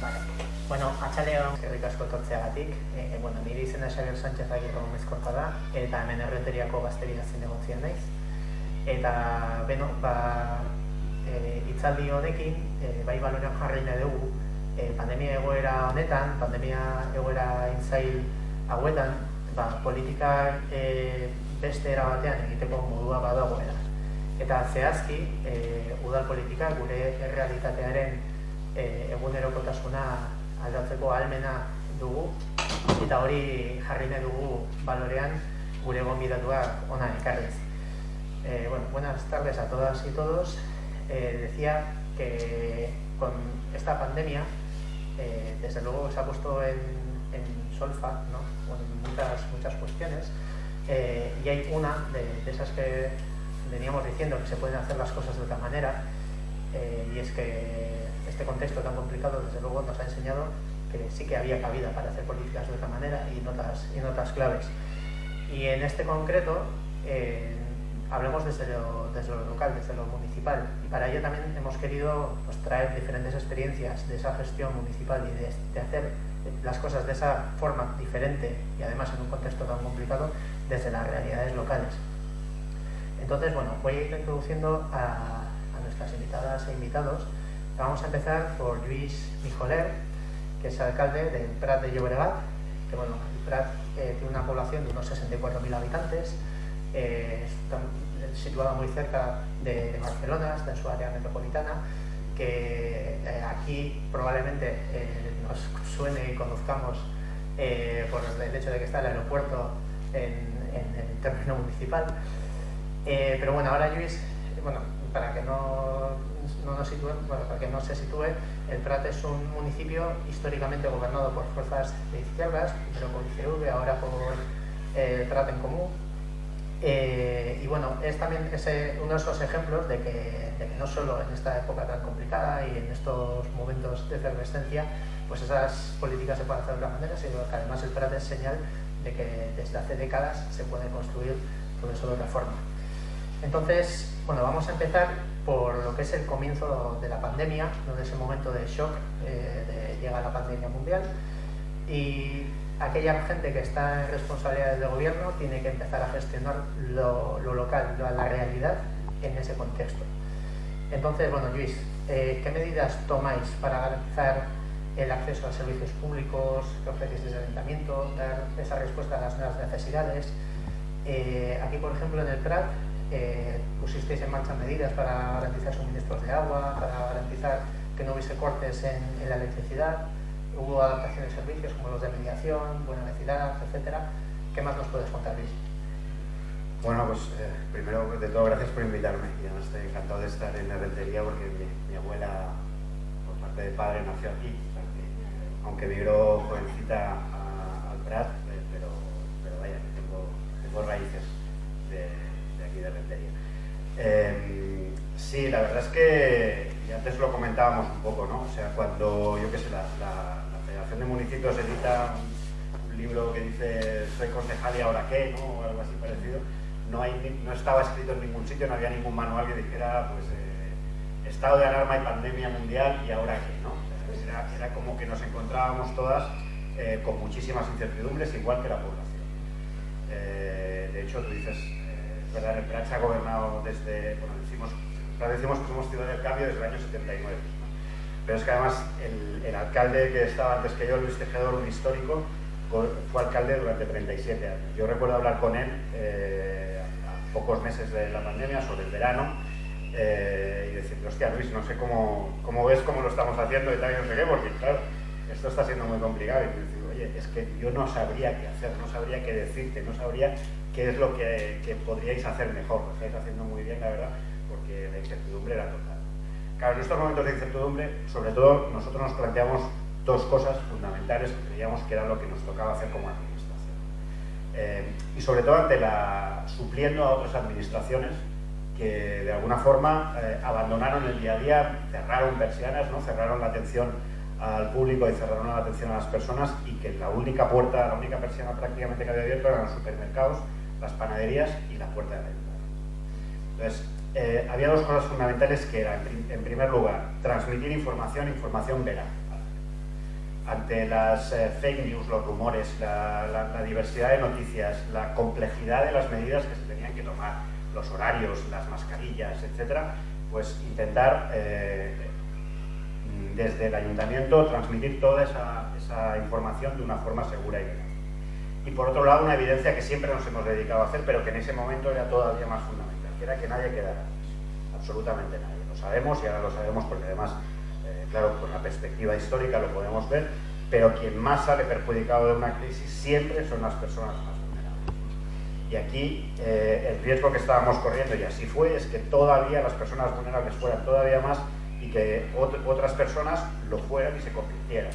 Vale. Bueno, atxaleon, eskerrik asko etortzeagatik. E, e, bueno, niri izena Xabier Sánchez Agirro mezkorta da, eta hemen erreteriako gazteria zinegotzien naiz. Eta, beno, ba, e, itzaldi honekin, e, bai balorean jarri nahi dugu, e, pandemia egoera honetan, pandemia egoera intzail hauetan, ba, politika e, beste era batean egiteko modua badagoela. Eta zehazki, e, udal politika gure errealitatearen buenas tardes a todas y todos. Eh, decía que con esta pandemia, eh, desde luego se ha puesto en, solfa ¿no? bueno, muchas, muchas cuestiones eh, y hay una de, de, esas que veníamos diciendo que se pueden hacer las cosas de otra manera y es que este contexto tan complicado, desde luego, nos ha enseñado que sí que había cabida para hacer políticas de otra manera y en otras, en otras claves. Y en este concreto, eh, hablemos desde lo, desde lo, local, desde lo municipal. Y para ello también hemos querido pues, traer diferentes experiencias de esa gestión municipal y de, hacer las cosas de esa forma diferente y además en un contexto tan complicado desde las realidades locales. Entonces, bueno, voy a ir introduciendo a nuestras invitadas e invitados Vamos a empezar por Luis Mijoler, que es alcalde del Prat de Llobregat, que bueno, el Prat eh, tiene una población de unos 64.000 habitantes, eh, situada muy cerca de Barcelona, está en su área metropolitana, que eh, aquí probablemente eh, nos suene y conozcamos por el hecho de que está el aeropuerto en, en el término municipal. Pero bueno, ahora Luis, bueno, para que no no nos sitúe, bueno, para que no se sitúe, el Prat es un municipio históricamente gobernado por fuerzas de izquierdas, primero por ICV, ahora por eh, Prat en Común. Eh, y bueno, es también ese, uno de esos ejemplos de que, de que, no solo en esta época tan complicada y en estos momentos de efervescencia, pues esas políticas se pueden hacer de otra manera, sino que además el Prat es señal de que desde hace décadas se puede construir todo eso de otra forma. Entonces, bueno, vamos a empezar por lo que es el comienzo de la pandemia, ¿no? de ese momento de shock, eh, de llega la pandemia mundial, y aquella gente que está en responsabilidades de gobierno tiene que empezar a gestionar lo, lo local, la realidad en ese contexto. Entonces, bueno, Luis, eh, ¿qué medidas tomáis para garantizar el acceso a servicios públicos que desde el ayuntamiento, dar esa respuesta a las nuevas necesidades? Eh, aquí, por ejemplo, en el Prat, eh, pusisteis en marcha medidas para garantizar suministros de agua, para garantizar que no hubiese cortes en, la electricidad, hubo adaptaciones de servicios como los de mediación, buena vecindad, etcétera. ¿Qué más nos puedes contar, Luis? Bueno, pues eh, primero de todo gracias por invitarme. Yo estoy encantado de estar en la rentería porque mi, abuela, por parte de padre, nació aquí. Aunque migró jovencita al Prat, eh, pero, pero vaya, tengo, tengo raíces de, de. Eh, sí, la verdad es que, y antes lo comentábamos un poco, ¿no? O sea, cuando, yo qué sé, la, Federación de Municipios edita un, libro que dice soy concejal y ahora qué, ¿no? O algo así parecido, no, hay, no estaba escrito en ningún sitio, no había ningún manual que dijera, pues, eh, estado de alarma y pandemia mundial y ahora qué, ¿no? Era, como que nos encontrábamos todas eh, con muchísimas incertidumbres, igual que la población. Eh, de hecho, tú dices, ¿verdad? El se ha gobernado desde, bueno, decimos, decimos que somos ciudad del cambio desde el año 79. ¿no? Pero es que además el, alcalde que estaba antes que yo, Luis Tejedor, un histórico, fue alcalde durante 37 años. Yo recuerdo hablar con él eh, a pocos meses de la pandemia, sobre el verano, eh, y decirle, hostia Luis, no sé cómo, cómo ves cómo lo estamos haciendo y tal, y no porque claro, esto está siendo muy complicado. Es que yo no sabría qué hacer, no sabría qué decirte, no sabría qué es lo que, que, podríais hacer mejor. Lo estáis haciendo muy bien, la verdad, porque la incertidumbre era total. Claro, en estos momentos de incertidumbre, sobre todo, nosotros nos planteamos dos cosas fundamentales que creíamos que era lo que nos tocaba hacer como administración. Eh, y sobre todo ante la, supliendo a otras administraciones que de alguna forma eh, abandonaron el día a día, cerraron persianas, ¿no? cerraron la atención al público y cerraron la atención a las personas y que la única puerta, la única persiana prácticamente que había abierto eran los supermercados, las panaderías y la puerta de la Entonces, eh, había dos cosas fundamentales que eran, en primer lugar, transmitir información, información veraz. ante las eh, fake news, los rumores, la, diversidad de noticias, la complejidad de las medidas que se tenían que tomar, los horarios, las mascarillas, etcétera, pues intentar eh, desde el ayuntamiento transmitir toda esa, información de una forma segura y legal. Y por otro lado, una evidencia que siempre nos hemos dedicado a hacer, pero que en ese momento era todavía más fundamental, que era que nadie quedara absolutamente nadie. Lo sabemos y ahora lo sabemos porque además claro, con la perspectiva histórica lo podemos ver, pero quien más sale perjudicado de una crisis siempre son las personas más vulnerables. Y aquí eh, el riesgo que estábamos corriendo, y así fue, es que todavía las personas vulnerables fueran todavía más y que otras personas lo fueran y se convirtieran.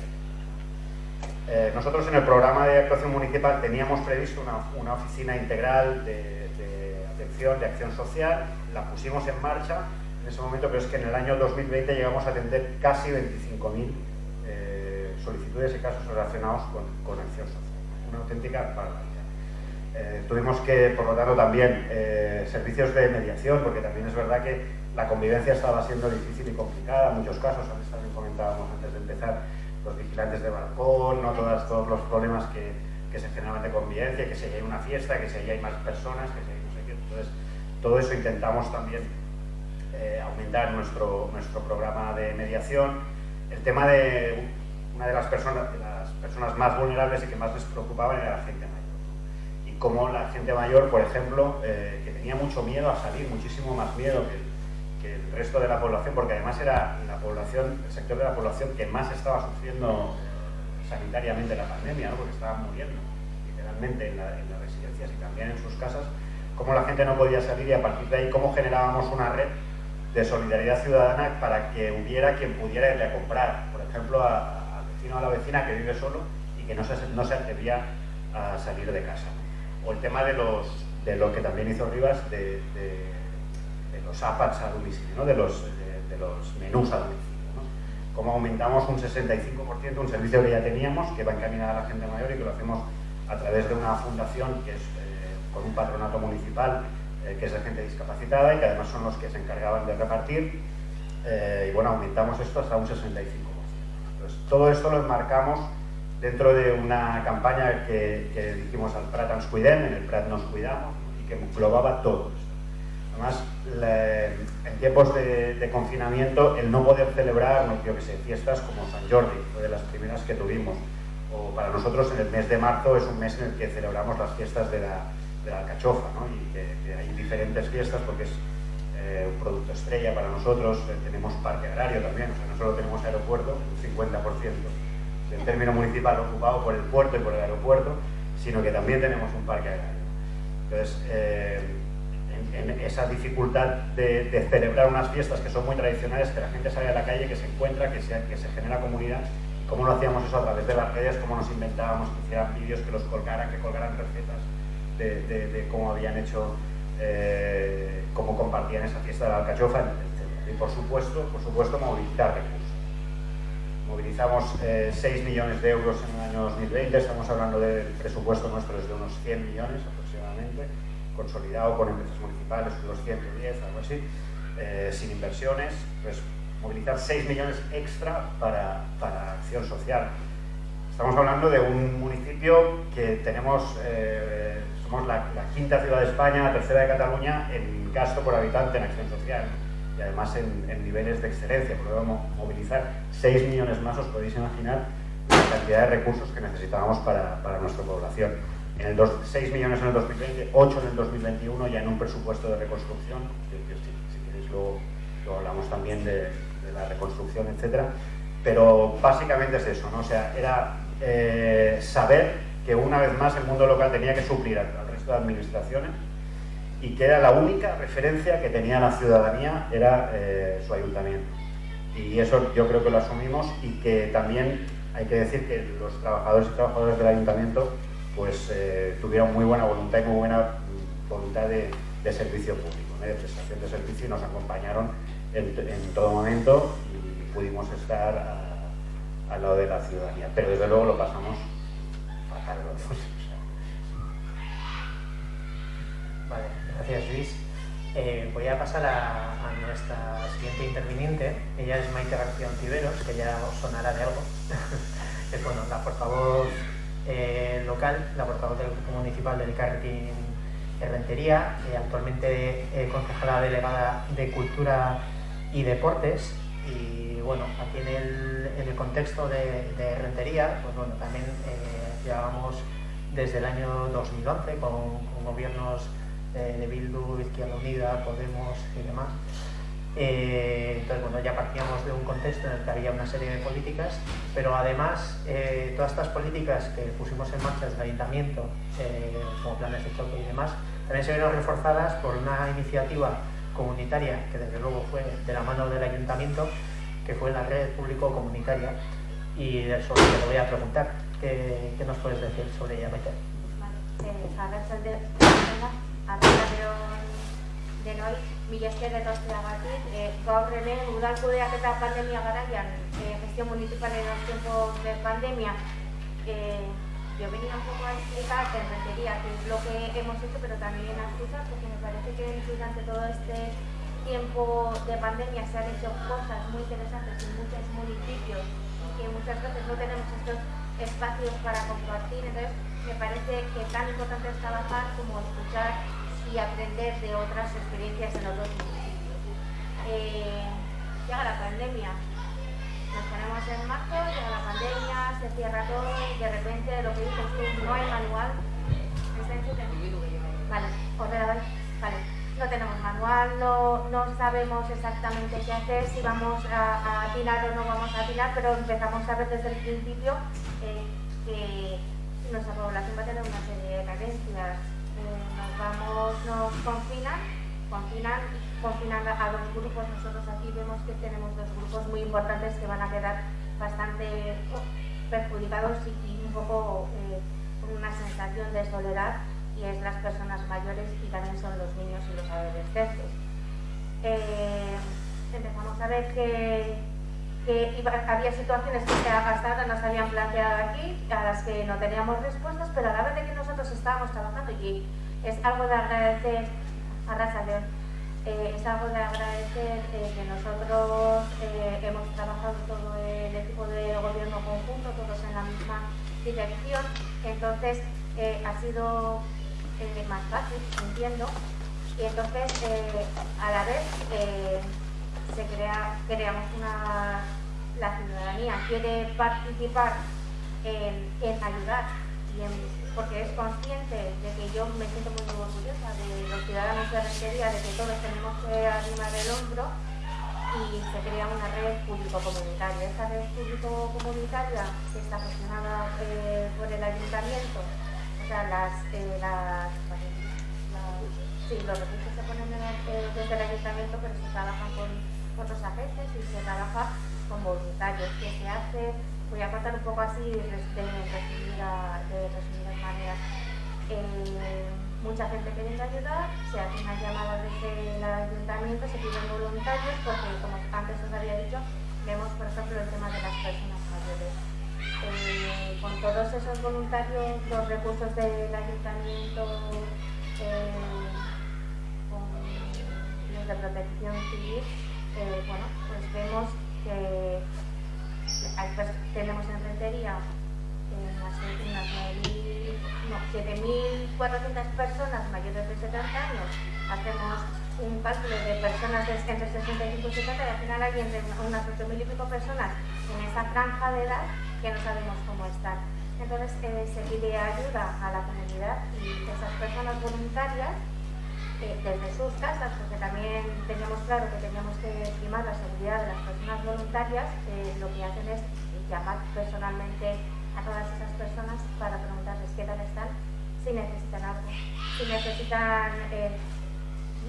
Eh, nosotros en el programa de actuación municipal teníamos previsto una, oficina integral de, atención, de acción social, la pusimos en marcha, en ese momento, pero es que en el año 2020 llegamos a atender casi 25.000 eh, solicitudes y casos relacionados con, acción social. Una auténtica barbaridad. Eh, tuvimos que, por lo tanto, también servicios de mediación, porque también es verdad que la convivencia estaba siendo difícil y complicada en muchos casos. Antes también comentábamos antes de empezar los vigilantes de balcón, ¿no? Todas, todos los problemas que, que se generaban de convivencia, que si hay una fiesta, que si hay más personas, que si hay no sé qué. Entonces, todo eso intentamos también eh, aumentar nuestro, nuestro programa de mediación. El tema de una de las personas, las personas más vulnerables y que más les preocupaban era la gente mayor. Y como la gente mayor, por ejemplo, eh, que tenía mucho miedo a salir, muchísimo más miedo que, resto de la población, porque además era la población, el sector de la población que más estaba sufriendo sanitariamente la pandemia, porque estaban muriendo literalmente en, las residencias y también en sus casas, cómo la gente no podía salir y a partir de ahí cómo generábamos una red de solidaridad ciudadana para que hubiera quien pudiera irle a comprar, por ejemplo, al vecino o a la vecina que vive solo y que no se, no se atrevía a salir de casa. O el tema de, los, de lo que también hizo Rivas, de, los APATs a domicilio, de, los, de, los menús a domicilio. ¿no? Cómo aumentamos un 65%, un servicio que ya teníamos, que va encaminado a la gente mayor y que lo hacemos a través de una fundación que es eh, con un patronato municipal eh, que es de gente discapacitada y que además son los que se encargaban de repartir. Eh, y bueno, aumentamos esto hasta un 65%. Entonces, todo esto lo enmarcamos dentro de una campaña que, que dijimos al Prat ens cuidem, en el Prat nos cuidamos, y que englobaba todo Además, en tiempos de, confinamiento, el no poder celebrar, no, que sé, fiestas como San Jordi, fue de las primeras que tuvimos, o para nosotros en el mes de marzo es un mes en el que celebramos las fiestas de la, de alcachofa, ¿no? y hay diferentes fiestas porque es eh, un producto estrella para nosotros, eh, tenemos parque agrario también, o sea, no solo tenemos aeropuerto, un 50% del término municipal ocupado por el puerto y por el aeropuerto, sino que también tenemos un parque agrario. Entonces, eh, en, esa dificultad de, celebrar unas fiestas que son muy tradicionales, que la gente sale a la calle, que se encuentra, que se, genera comunidad, ¿cómo lo hacíamos eso a través de las redes? ¿Cómo nos inventábamos que hicieran vídeos, que los colgaran, que colgaran recetas? de, cómo habían hecho, eh, cómo compartían esa fiesta de la alcachofa. Y por supuesto, por supuesto movilizar recursos. Movilizamos 6 eh, millones de euros en el año 2020, estamos hablando del presupuesto nuestro es de unos 100 millones aproximadamente, consolidado con empresas municipales, unos 110, algo así, eh, sin inversiones, pues movilizar 6 millones extra para, para acción social. Estamos hablando de un municipio que tenemos somos la, quinta ciudad de España, la tercera de Cataluña en gasto por habitante en acción social y además en, niveles de excelencia, podemos movilizar 6 millones más, os podéis imaginar la cantidad de recursos que necesitábamos para, nuestra población. En el 6 millones en el 2020, 8 en el 2021, ya en un presupuesto de reconstrucción, que, si, queréis luego, hablamos también de, la reconstrucción, etcétera. Pero básicamente es eso, ¿no? O sea, era eh, saber que una vez más el mundo local tenía que suplir al, resto de administraciones y que era la única referencia que tenía la ciudadanía, era eh, su ayuntamiento. Y eso yo creo que lo asumimos y que también hay que decir que los trabajadores y trabajadoras del ayuntamiento pues eh, tuvieron muy buena voluntad y muy buena voluntad de, servicio público, de prestación de servicio y nos acompañaron en, todo momento y pudimos estar al lado de la ciudadanía. Pero desde luego lo pasamos Vale, gracias Luis. Eh, voy a pasar a, nuestra siguiente interviniente. Ella es Maite García Ontiveros, que ya os sonará de algo. es bueno, la portavoz eh, local, la portavoz del Grupo Municipal del Carretín Rentería, actualmente concejala delegada de Cultura y Deportes. Y bueno, aquí en el, contexto de, Rentería, pues bueno, también llevábamos desde el año 2011 con, gobiernos de Bildu, Izquierda Unida, Podemos y demás. Eh, entonces, bueno, ya partíamos de un contexto en el que había una serie de políticas, pero además eh, todas estas políticas que pusimos en marcha desde el ayuntamiento, eh, como planes de choque y demás, también se vieron reforzadas por una iniciativa comunitaria que desde luego fue de la mano del ayuntamiento, que fue la red público-comunitaria, y de eso te voy a preguntar. ¿Qué, qué nos puedes decir sobre ella, Maite? Vale, de denoi, mila esker eta osteagatik, e, gaur ere udal kudeak eta pandemia garaian, e, gestión municipal en los tiempos de pandemia, eh, yo venía un poco a explicar en retería qué es lo que hemos hecho, pero también a explicar porque me parece que durante todo este tiempo de pandemia se han hecho cosas muy interesantes en muchos municipios y que muchas veces no tenemos estos espacios para compartir, entonces me parece que tan importante es trabajar como escuchar y aprender de otras experiencias en otros municipios. Eh, llega la pandemia, nos ponemos en marzo, llega la pandemia, se cierra todo y de repente lo que dices tú, no hay manual. Vale, ordenador, vale. No tenemos manual, no, no sabemos exactamente qué hacer, si vamos a, a atinar o no vamos a atinar, pero empezamos a ver desde el principio eh, que nuestra población va a tener una serie de carencias. Eh, vamos, nos confinan, confinan, confinan a dos grupos. Nosotros aquí vemos que tenemos dos grupos muy importantes que van a quedar bastante perjudicados y, un poco eh, con una sensación de soledad y es las personas mayores y también son los niños y los adolescentes. empezamos a ver que que había situaciones que hasta ahora nos habían planteado aquí, a las que no teníamos respuestas, pero a la vez de que nosotros estábamos trabajando y es algo de agradecer a Raza León, eh, es algo de agradecer eh, que nosotros eh, hemos trabajado todo el equipo de gobierno conjunto, todos en la misma dirección, entonces ha sido más fácil, entiendo, y entonces a la vez se crea, creamos una, la ciudadanía quiere participar en, ayudar y porque es consciente de que yo me siento muy orgullosa de los ciudadanos de Rentería, de que todos tenemos que animar el hombro y se crea una red público-comunitaria. Esta red público-comunitaria que está gestionada eh, por el ayuntamiento, o sea, las, eh, sí, los recursos se ponen eh, desde el ayuntamiento, pero se trabajan con otros agentes y se trabaja con voluntarios. ¿Qué se hace? Voy a contar un poco así de, resumidas, de maneras. Eh, mucha gente queriendo ayudar, se hace una llamada desde el ayuntamiento, se piden voluntarios, porque como antes os había dicho, vemos por ejemplo el tema de las personas mayores. Eh, con todos esos voluntarios, los recursos del ayuntamiento, eh, con los de protección civil, eh, bueno, pues vemos que tenemos en Rentería unas, 7.400 personas mayores de 70 años. Hacemos un cálculo de personas entre 65 y 70 y al final hay entre unas 8.000 y pico personas en esa franja de edad que no sabemos cómo están. Entonces eh, se pide ayuda a la comunidad y esas personas voluntarias desde sus casas, porque también teníamos claro que teníamos que estimar la seguridad de las personas voluntarias, eh, lo que hacen es llamar personalmente a todas esas personas para preguntarles qué tal están, si necesitan algo, si necesitan eh,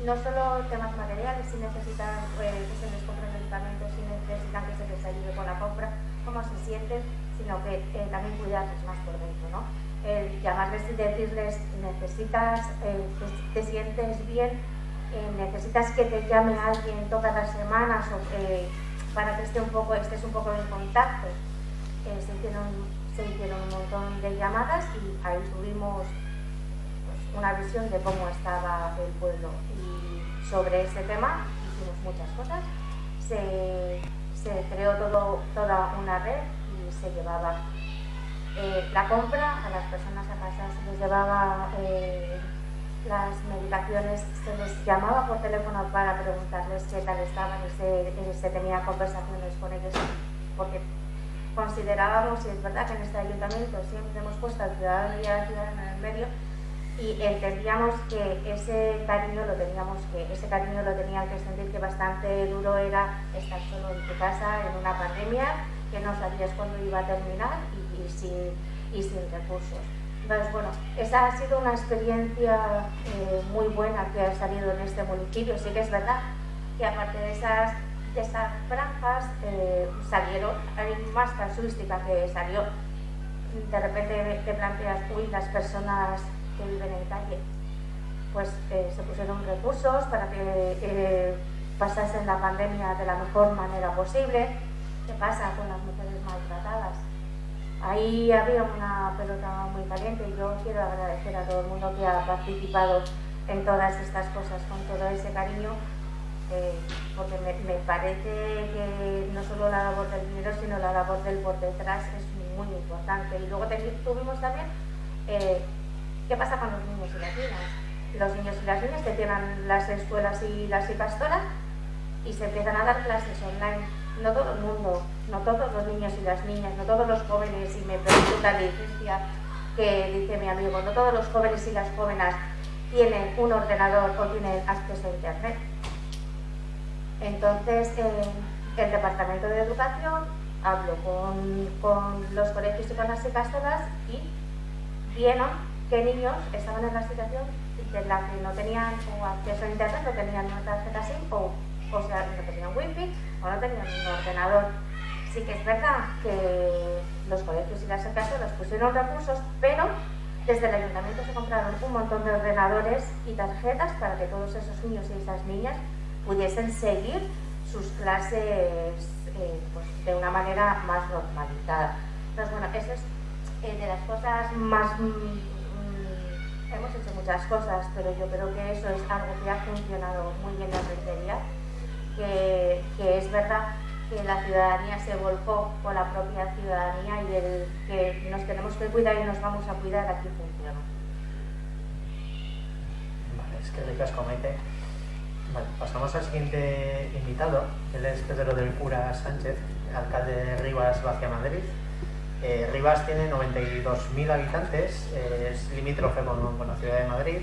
no solo temas materiales, si necesitan eh, que se les compre medicamentos, si necesitan que se les ayude con la compra, cómo se sienten, sino que también cuidarles más por dentro, ¿no? El llamarles y decirles necesitas, eh, te, sientes bien, eh, necesitas que te llame alguien todas las semanas o, eh, para que esté un poco, estés un poco en contacto. se, hicieron, se hicieron un montón de llamadas y ahí tuvimos pues, una visión de cómo estaba el pueblo. Y sobre ese tema hicimos muchas cosas. Se, se creó todo, toda una red y se llevaba eh, la compra a las personas a casa, se les llevaba eh, las medicaciones, se les llamaba por teléfono para preguntarles qué tal estaban y se, se tenía conversaciones con ellos, porque considerábamos, y es verdad que en este ayuntamiento siempre hemos puesto al ciudadano y a la ciudadana en el medio, y entendíamos que ese cariño lo teníamos que ese cariño lo tenían que sentir que bastante duro era estar solo en tu casa en una pandemia que no sabías cuándo iba a terminar y, sin, y sin recursos. Entonces, bueno, esa ha sido una experiencia eh, muy buena que ha salido en este municipio. Sí que es verdad que aparte de esas, de esas franjas eh, salieron, hay más casuística que salió. De repente te planteas, uy, las personas que viven en calle, pues eh, se pusieron recursos para que eh, pasasen la pandemia de la mejor manera posible. ¿Qué pasa con las mujeres maltratadas? Ahí había una pelota muy caliente y yo quiero agradecer a todo el mundo que ha participado en todas estas cosas con todo ese cariño, eh, porque me, parece que no solo la labor del dinero, sino la labor del por detrás es muy importante. Y luego tuvimos también eh, ¿Qué pasa con los niños y las niñas? Los niños y las niñas que tienen las escuelas y las pastoras y se empiezan a dar clases online. No todo el mundo, no todos los niños y las niñas, no todos los jóvenes, y me pregunta la licencia que dice mi amigo, no todos los jóvenes y las jóvenes tienen un ordenador o tienen acceso a Internet. Entonces, el Departamento de Educación habló con, los colegios y con las pastoras y vieron qué niños estaban en la situación de la que no tenían acceso a internet, no tenían una tarjeta SIM o, o sea, no tenían wifi o no tenían un ordenador. Sí que es verdad que los colegios y las los pusieron recursos, pero desde el ayuntamiento se compraron un montón de ordenadores y tarjetas para que todos esos niños y esas niñas pudiesen seguir sus clases eh, pues, de una manera más normalizada. Entonces, bueno, eso es eh, de las cosas más mm, hemos hecho muchas cosas, pero yo creo que eso es algo que ha funcionado muy bien en la rentería, que, que, es verdad que la ciudadanía se volcó con la propia ciudadanía y el que nos tenemos que cuidar y nos vamos a cuidar aquí funciona. Vale, es que ricas comete. Vale, pasamos al siguiente invitado, él es Pedro del Cura Sánchez, alcalde de Rivas, Vacia Madrid. Eh, Rivas tiene 92.000 habitantes, eh, es limítrofe con, la ciudad de Madrid.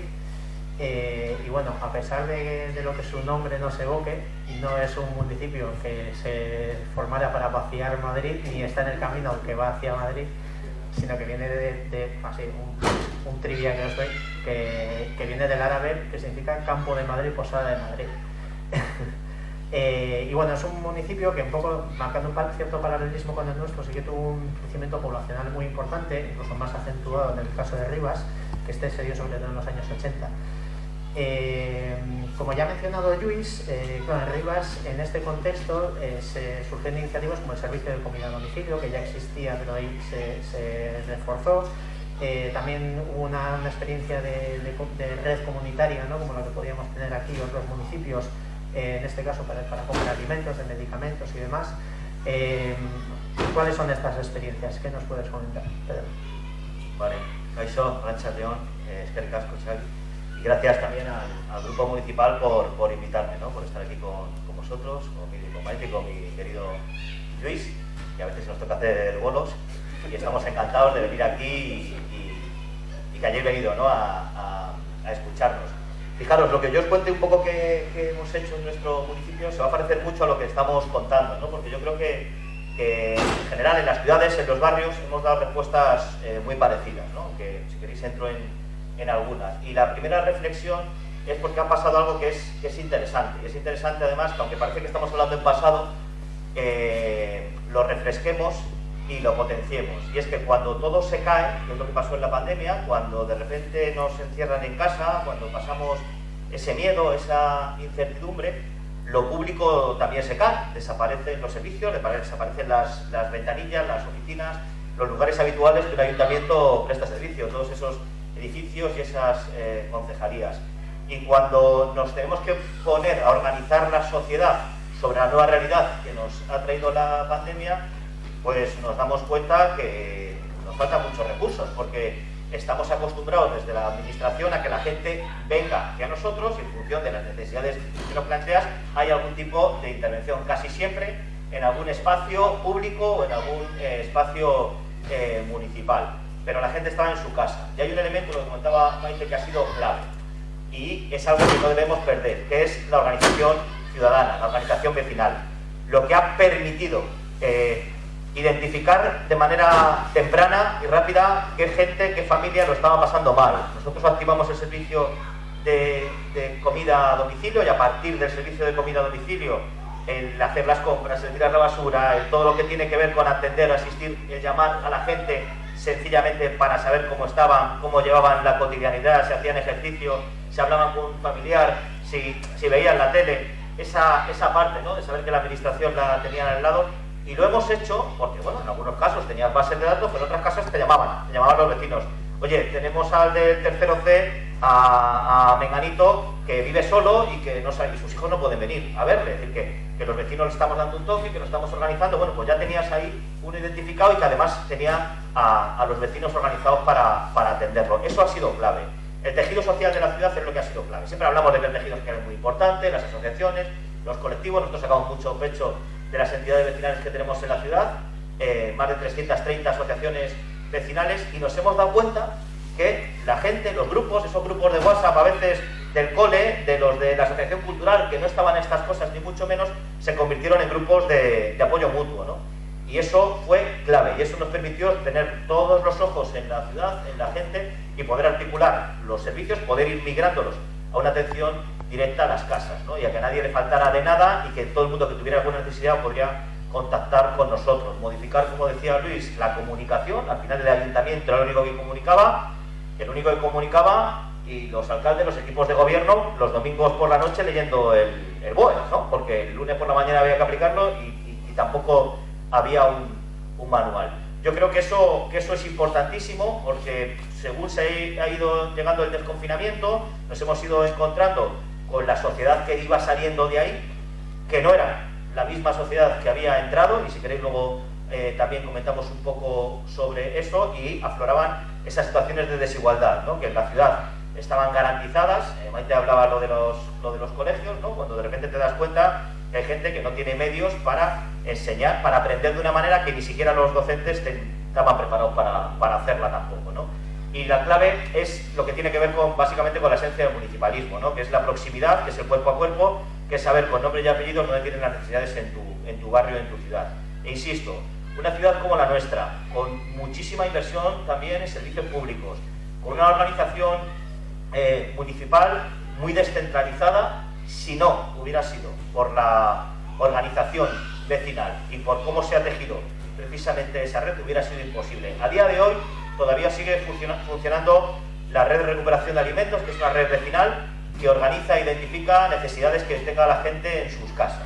Eh, y bueno, a pesar de, lo que su nombre no se evoque, no es un municipio que se formara para vaciar Madrid, ni está en el camino que va hacia Madrid, sino que viene de, así, un, trivia que os doy, que, que viene del árabe, que significa campo de Madrid, posada de Madrid. Eh, y bueno, es un municipio que un poco, marcando un cierto paralelismo con el nuestro, sí que tuvo un crecimiento poblacional muy importante, incluso más acentuado en el caso de Rivas, que este se dio sobre todo en los años 80. Eh, como ya ha mencionado Luis, eh, en Rivas, en este contexto, se surgen iniciativas como el servicio de comida a domicilio, que ya existía, pero ahí se, reforzó. también hubo una, experiencia de, red comunitaria, ¿no? como la que podíamos tener aquí otros municipios, eh, en este caso para, para comprar alimentos, de medicamentos y demás. Eh, ¿Cuáles son estas experiencias? ¿Qué nos puedes comentar, Pedro? Vale, Rancha León, eh, Casco, y gracias también al, Grupo Municipal por, por invitarme, ¿no? por estar aquí con, con vosotros, con mi, con Maite con mi querido Luis, que a veces nos toca hacer bolos, y estamos encantados de venir aquí y, que hayáis venido ¿no? a, escucharnos. Fijaros, lo que yo os cuente un poco que, hemos hecho en nuestro municipio se va a parecer mucho a lo que estamos contando, ¿no? porque yo creo que, en general en las ciudades, en los barrios, hemos dado respuestas eh, muy parecidas, ¿no? aunque si queréis entro en, en, algunas. Y la primera reflexión es porque ha pasado algo que es, que es interesante. Y es interesante además que aunque parece que estamos hablando en pasado, eh, lo refresquemos y lo potenciemos. Y es que cuando todo se cae, que es lo que pasó en la pandemia, cuando de repente nos encierran en casa, cuando pasamos ese miedo, esa incertidumbre, lo público también se cae, desaparecen los servicios, desaparecen las, las ventanillas, las oficinas, los lugares habituales que un ayuntamiento presta servicio, todos esos edificios y esas eh, concejalías. Y cuando nos tenemos que poner a organizar la sociedad sobre la nueva realidad que nos ha traído la pandemia, pues nos damos cuenta que, nos faltan muchos recursos, porque estamos acostumbrados desde la administración a que la gente venga hacia nosotros en función de las necesidades que nos planteas hay algún tipo de intervención, casi siempre en algún espacio público o en algún eh, espacio eh, municipal. Pero la gente estaba en su casa. Y hay un elemento, lo que comentaba Maite, que ha sido clave. Y es algo que no debemos perder, que es la organización ciudadana, la organización vecinal. Lo que ha permitido eh, identificar de manera temprana y rápida qué gente, qué familia lo estaba pasando mal. Nosotros activamos el servicio de, comida a domicilio y a partir del servicio de comida a domicilio, el hacer las compras, el tirar la basura, el, todo lo que tiene que ver con atender, asistir, el llamar a la gente sencillamente para saber cómo estaban, cómo llevaban la cotidianidad, si hacían ejercicio, si hablaban con un familiar, si, si veían la tele, esa, esa parte ¿no? de saber que la administración la tenían al lado, y lo hemos hecho porque, bueno, en algunos casos tenías bases de datos, pero en otros casos te llamaban, te llamaban los vecinos. Oye, tenemos al del tercero C, a, Menganito, que vive solo y que no y sus hijos no pueden venir a verle. Es decir, que, que los vecinos le estamos dando un toque, que lo estamos organizando. Bueno, pues ya tenías ahí uno identificado y que además tenía a, los vecinos organizados para, para atenderlo. Eso ha sido clave. El tejido social de la ciudad es lo que ha sido clave. Siempre hablamos de que el tejido social es muy importante, las asociaciones, los colectivos, nosotros sacamos mucho pecho de las entidades vecinales que tenemos en la ciudad, eh, más de 330 asociaciones vecinales, y nos hemos dado cuenta que la gente, los grupos, esos grupos de WhatsApp, a veces del cole, de los de la asociación cultural, que no estaban estas cosas ni mucho menos, se convirtieron en grupos de, apoyo mutuo. ¿no? Y eso fue clave, y eso nos permitió tener todos los ojos en la ciudad, en la gente, y poder articular los servicios, poder ir migrándolos a una atención directa a las casas, ¿no? y a que nadie le faltara de nada y que todo el mundo que tuviera alguna necesidad podría contactar con nosotros, modificar, como decía Luis, la comunicación, al final el ayuntamiento era el único que comunicaba, el único que comunicaba y los alcaldes, los equipos de gobierno, los domingos por la noche leyendo el, el BOE, ¿no? porque el lunes por la mañana había que aplicarlo y, tampoco había un, manual. Yo creo que eso, que eso es importantísimo porque según se ha ido llegando el desconfinamiento, nos hemos ido encontrando con la sociedad que iba saliendo de ahí, que no era la misma sociedad que había entrado, y si queréis luego eh, también comentamos un poco sobre eso, y afloraban esas situaciones de desigualdad, ¿no? que en la ciudad estaban garantizadas, eh, Maite hablaba lo de, los, lo de los colegios, ¿no? cuando de repente te das cuenta que hay gente que no tiene medios para enseñar, para aprender de una manera que ni siquiera los docentes estaban preparados para, para hacerla tampoco. ¿no? Y la clave es lo que tiene que ver con, básicamente con la esencia del municipalismo, ¿no? que es la proximidad, que es el cuerpo a cuerpo, que es saber con nombre y apellido dónde tienen las necesidades en tu, en tu barrio, en tu ciudad. E insisto, una ciudad como la nuestra, con muchísima inversión también en servicios públicos, con una organización eh, municipal muy descentralizada, si no hubiera sido por la organización vecinal y por cómo se ha tejido precisamente esa red, hubiera sido imposible. A día de hoy, todavía sigue funcionando la red de recuperación de alimentos, que es una red vecinal que organiza e identifica necesidades que tenga la gente en sus casas.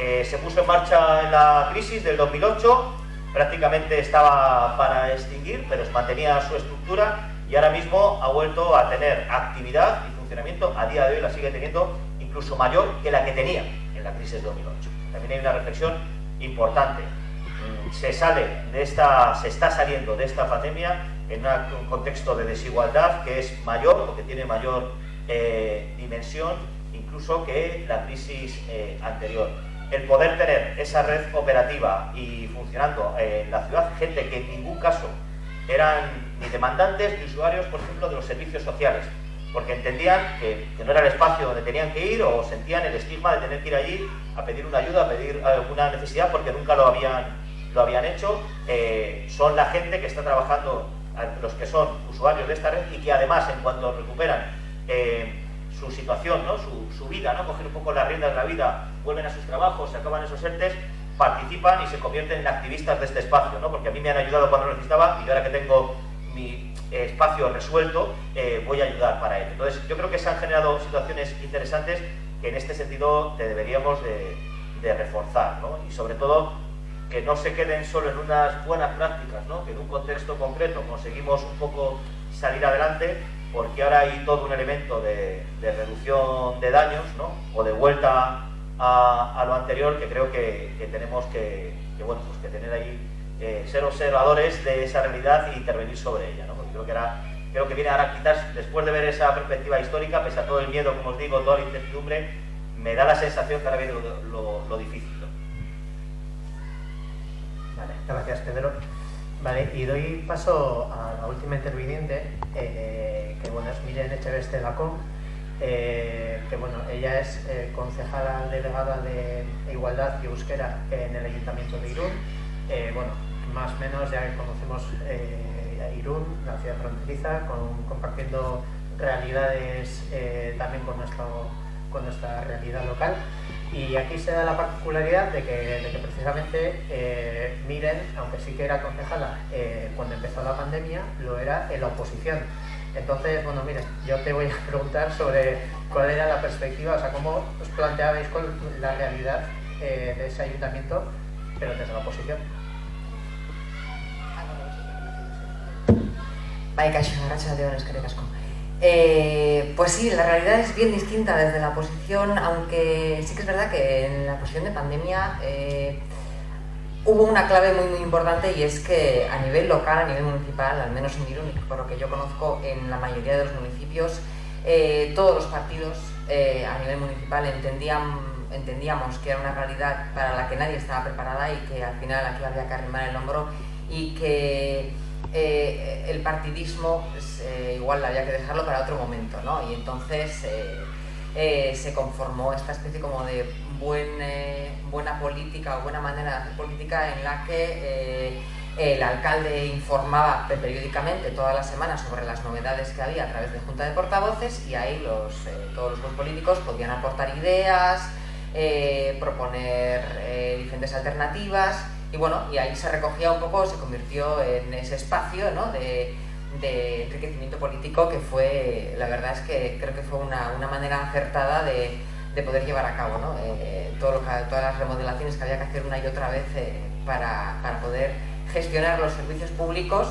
Eh, se puso en marcha en la crisis del 2008, prácticamente estaba para extinguir, pero mantenía su estructura y ahora mismo ha vuelto a tener actividad y funcionamiento, a día de hoy la sigue teniendo incluso mayor que la que tenía en la crisis del 2008. También hay una reflexión importante se sale de esta, se está saliendo de esta pandemia en un contexto de desigualdad que es mayor o que tiene mayor eh, dimensión incluso que la crisis eh, anterior. El poder tener esa red operativa y funcionando en la ciudad, gente que en ningún caso eran ni demandantes ni usuarios, por ejemplo, de los servicios sociales, porque entendían que, no era el espacio donde tenían que ir o sentían el estigma de tener que ir allí a pedir una ayuda, a pedir alguna necesidad porque nunca lo habían lo habían hecho, eh, son la gente que está trabajando, los que son usuarios de esta red y que además en cuanto recuperan eh, su situación, ¿no? su, vida, ¿no? coger un poco las riendas de la vida, vuelven a sus trabajos, se acaban esos ERTES, participan y se convierten en activistas de este espacio, ¿no? porque a mí me han ayudado cuando lo necesitaba y ahora que tengo mi espacio resuelto, eh, voy a ayudar para ello. Entonces, yo creo que se han generado situaciones interesantes que en este sentido deberíamos de, de reforzar, ¿no? y sobre todo que no se queden solo en unas buenas prácticas, ¿no? que en un contexto concreto conseguimos un poco salir adelante, porque ahora hay todo un elemento de, reducción de daños ¿no? o de vuelta a, lo anterior que creo que, tenemos que, bueno, pues que tener ahí eh, ser observadores de esa realidad e intervenir sobre ella. ¿no? Porque creo que, era, creo que viene ahora quizás, después de ver esa perspectiva histórica, pese a todo el miedo, como os digo, toda la incertidumbre, me da la sensación que ahora viene lo, difícil. Vale, gracias Pedro. Vale, y doy paso a la última interviniente, eh, que bueno, es Miren Echeveste Lacón, eh, que bueno, ella es eh, concejala delegada de Igualdad y Euskera en el Ayuntamiento de Irún. Eh, bueno, más o menos ya conocemos Irún, la ciudad fronteriza, compartiendo realidades también con, nuestro, con nuestra realidad local. Y aquí se da la particularidad de que, precisamente Miren, aunque sí que era concejala cuando empezó la pandemia, lo era en la oposición. Entonces, bueno, mire, yo te voy a preguntar sobre cuál era la perspectiva, o sea, cómo os planteabais con la realidad eh, de ese ayuntamiento, pero desde la oposición. Bai, kaixo, de eskerrik asko. Eh, pues sí, la realidad es bien distinta desde la oposición, aunque sí que es verdad que en la posición de pandemia eh, hubo una clave muy, muy importante y es que a nivel local, a nivel municipal, al menos en Irún, por lo que yo conozco en la mayoría de los municipios, eh, todos los partidos a nivel municipal entendían, entendíamos que era una realidad para la que nadie estaba preparada y que al final aquí había que arrimar el hombro y que eh, el partidismo pues, igual había que dejarlo para otro momento, ¿no? Y entonces se conformó esta especie como de eh, buena política o buena manera de hacer política en la que eh, el alcalde informaba periódicamente todas las semanas sobre las novedades que había a través de junta de portavoces y ahí los, eh, todos los políticos podían aportar ideas, proponer diferentes alternativas y bueno, y ahí se recogía un poco, se convirtió en ese espacio de, enriquecimiento político que fue, la verdad es que creo que fue una manera acertada de, de poder llevar a cabo ¿no? Eh, todas las remodelaciones que había que hacer una y otra vez eh, para, para, poder gestionar los servicios públicos,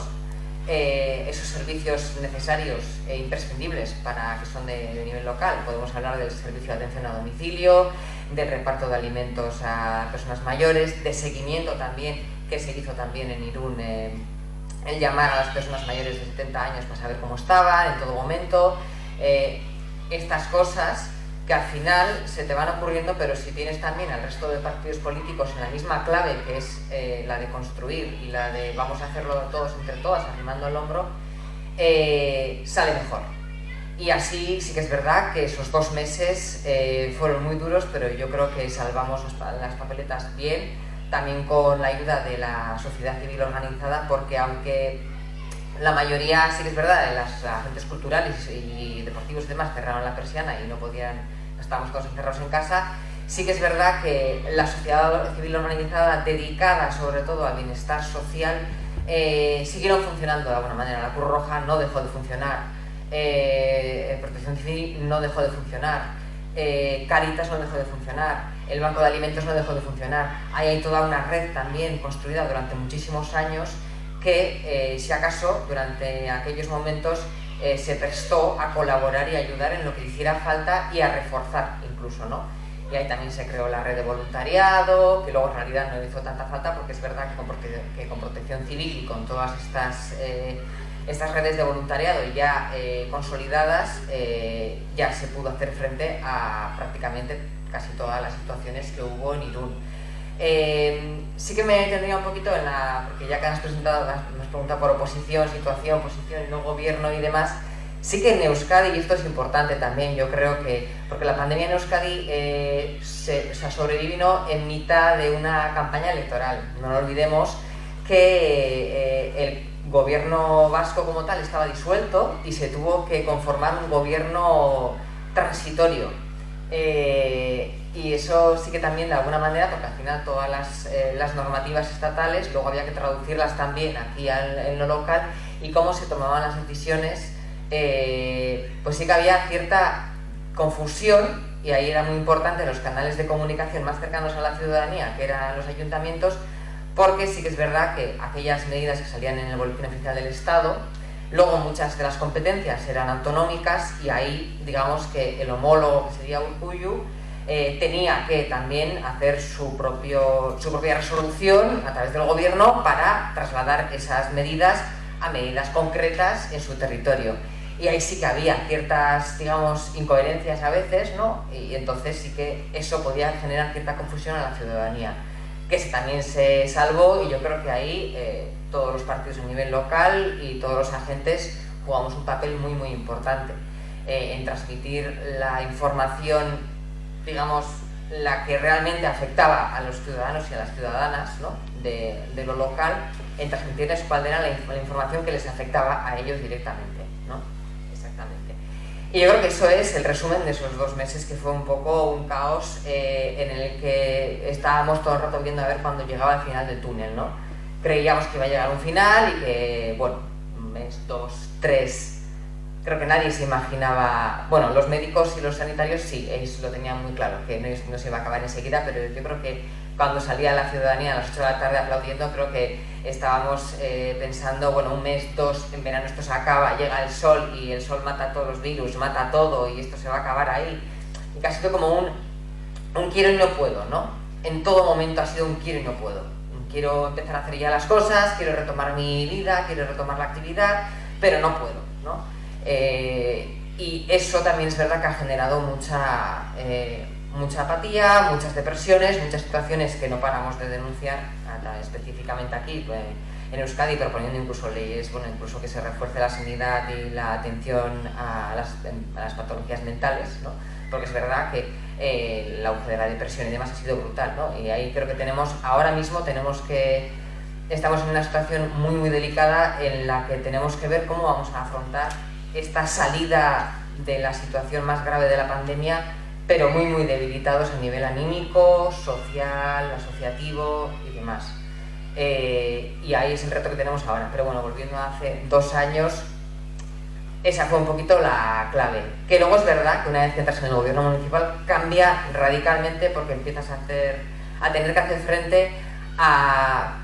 eh, esos servicios necesarios e imprescindibles para que son de, nivel local. Podemos hablar del servicio de atención a domicilio, del reparto de alimentos a personas mayores, de seguimiento también, que se hizo también en Irún, el llamar a las personas mayores de 70 años para saber cómo estaban en todo momento. estas cosas que al final se te van ocurriendo, pero si tienes también al resto de partidos políticos en la misma clave, que es eh, la de construir y la de vamos a hacerlo todos entre todas, arrimando el hombro, eh, sale mejor. Y así sí que es verdad que esos dos meses eh, fueron muy duros, pero yo creo que salvamos las papeletas bien, también con la ayuda de la sociedad civil organizada, porque aunque la mayoría, sí que es verdad, de las agentes culturales y deportivos y demás cerraron la persiana y no podían estamos todos encerrados en casa, sí que es verdad que la sociedad civil organizada dedicada sobre todo al bienestar social eh, siguieron funcionando de alguna manera. La Cruz Roja no dejó de funcionar, eh, Protección Civil no dejó de funcionar, eh, Caritas no dejó de funcionar, el Banco de Alimentos no dejó de funcionar. Ahí hay toda una red también construida durante muchísimos años que, si acaso, durante aquellos momentos eh, se prestó a colaborar y ayudar en lo que hiciera falta y a reforzar incluso, ¿no? Y ahí también se creó la red de voluntariado, que luego en realidad no hizo tanta falta porque es verdad que con, protección civil y con todas estas, eh, estas redes de voluntariado ya eh, consolidadas, ya se pudo hacer frente a prácticamente casi todas las situaciones que hubo en Irún. sí que me tendría un poquito en la, porque ya que has presentado, pregunta por oposición, situación, posición no gobierno y demás, sí que en Euskadi, y esto es importante también, yo creo que, porque la pandemia en Euskadi eh, se, sobrevino en mitad de una campaña electoral. No olvidemos que eh, el gobierno vasco como tal estaba disuelto y se tuvo que conformar un gobierno transitorio. Eh, y eso sí que también de alguna manera, porque al final todas las, eh, las normativas estatales, luego había que traducirlas también aquí en lo local y cómo se tomaban las decisiones, eh, pues sí que había cierta confusión y ahí era muy importante los canales de comunicación más cercanos a la ciudadanía, que eran los ayuntamientos, porque sí que es verdad que aquellas medidas que salían en el boletín oficial del Estado, luego muchas de las competencias eran autonómicas y ahí digamos que el homólogo que sería Urcuyu eh, tenía que también hacer su, propio, su propia resolución a través del gobierno para trasladar esas medidas a medidas concretas en su territorio. Y ahí sí que había ciertas, digamos, incoherencias a veces, ¿no? Y entonces sí que eso podía generar cierta confusión a la ciudadanía, que también se salvó y yo creo que ahí eh, todos los partidos a nivel local y todos los agentes jugamos un papel muy, muy importante eh, en transmitir la información digamos, la que realmente afectaba a los ciudadanos y a las ciudadanas de, lo local, en transmitirles cuál era la, información que les afectaba a ellos directamente. ¿no? Y yo creo que eso es el resumen de esos dos meses, que fue un poco un caos eh, en el que estábamos todo el rato viendo a ver cuándo llegaba el final del túnel. ¿no? Creíamos que iba a llegar un final y que, bueno, un mes, dos, tres, creo que nadie se imaginaba, bueno, los médicos y los sanitarios sí, ellos lo tenían muy claro, que no, se iba a acabar enseguida, pero yo creo que cuando salía la ciudadanía a las 8 de la tarde aplaudiendo, creo que estábamos eh, pensando, bueno, un mes, dos, en verano esto se acaba, llega el sol y el sol mata todos los virus, mata todo y esto se va a acabar ahí. Y casi como un, un quiero y no puedo, ¿no? En todo momento ha sido un quiero y no puedo. Quiero empezar a hacer ya las cosas, quiero retomar mi vida, quiero retomar la actividad, pero no puedo, ¿no? Eh, y eso también es verdad que ha generado mucha, eh, mucha apatía, muchas depresiones, muchas situaciones que no paramos de denunciar, específicamente aquí pues, en Euskadi, proponiendo incluso leyes, bueno, incluso que se refuerce la sanidad y la atención a las, patologías mentales, ¿no? porque es verdad que eh, el auge de la depresión y demás ha sido brutal, ¿no? y ahí creo que tenemos, ahora mismo tenemos que, estamos en una situación muy muy delicada en la que tenemos que ver cómo vamos a afrontar esta salida de la situación más grave de la pandemia, pero muy, muy debilitados a nivel anímico, social, asociativo y demás. Eh, y ahí es el reto que tenemos ahora. Pero bueno, volviendo a hace dos años, esa fue un poquito la clave. Que luego es verdad que una vez que entras en el gobierno municipal cambia radicalmente porque empiezas a, hacer, a tener que hacer frente a,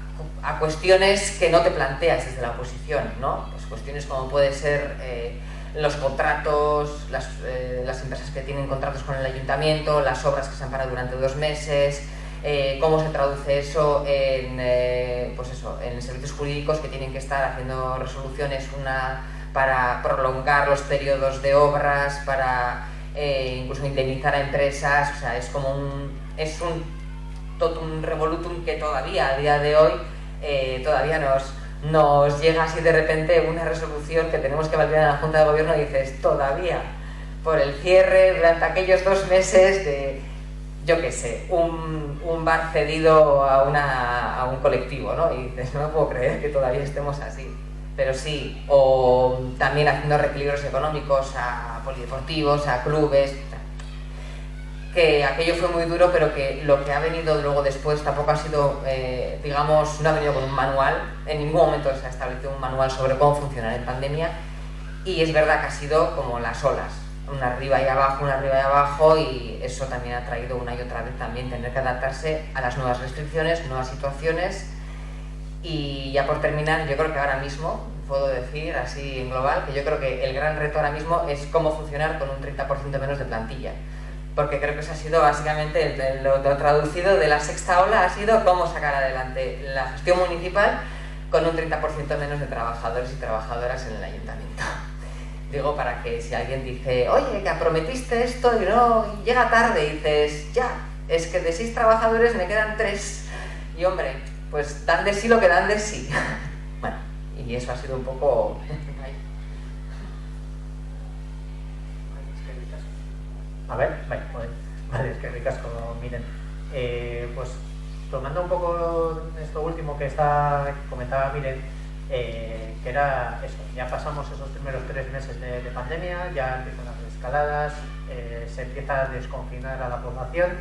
cuestiones que no te planteas desde la oposición, ¿no? cuestiones como puede ser eh, los contratos, eh, las, empresas que tienen contratos con el ayuntamiento, las obras que se han parado durante dos meses, eh, cómo se traduce eso en, pues eso en servicios jurídicos que tienen que estar haciendo resoluciones una para prolongar los periodos de obras, para incluso indemnizar a empresas, o sea, es como un, es un totum revolutum que todavía a día de hoy todavía nos, nos llega así de repente una resolución que tenemos que validar en la Junta de Gobierno y dices, todavía, por el cierre durante aquellos dos meses de, yo qué sé, un, bar cedido a, una, a un colectivo, ¿no? Y dices, no puedo creer que todavía estemos así. Pero sí, o también haciendo reequilibrios económicos a polideportivos, a clubes, que aquello fue muy duro, pero que lo que ha venido luego después tampoco ha sido, eh, digamos, no ha venido con un manual, en ningún momento se ha establecido un manual sobre cómo funcionar en pandemia, y es verdad que ha sido como las olas, una arriba y abajo, una arriba y abajo, y eso también ha traído una y otra vez también tener que adaptarse a las nuevas restricciones, nuevas situaciones, y ya por terminar, yo creo que ahora mismo, puedo decir así en global, que yo creo que el gran reto ahora mismo es cómo funcionar con un 30% menos de plantilla porque creo que eso ha sido básicamente lo, traducido de la sexta ola, ha sido cómo sacar adelante la gestión municipal con un 30% menos de trabajadores y trabajadoras en el ayuntamiento. Digo, para que si alguien dice, oye, que prometiste esto y no, llega tarde, y dices, ya, es que de seis trabajadores me quedan tres. Y hombre, pues dan de sí lo que dan de sí. bueno, y eso ha sido un poco A ver, vale, vale, es que ricasco, miren. Eh, pues tomando un poco esto último que está comentaba Miren, eh, que era eso, ya pasamos esos primeros tres meses de, pandemia, ya empiezan las escaladas, eh, se empieza a desconfinar a la población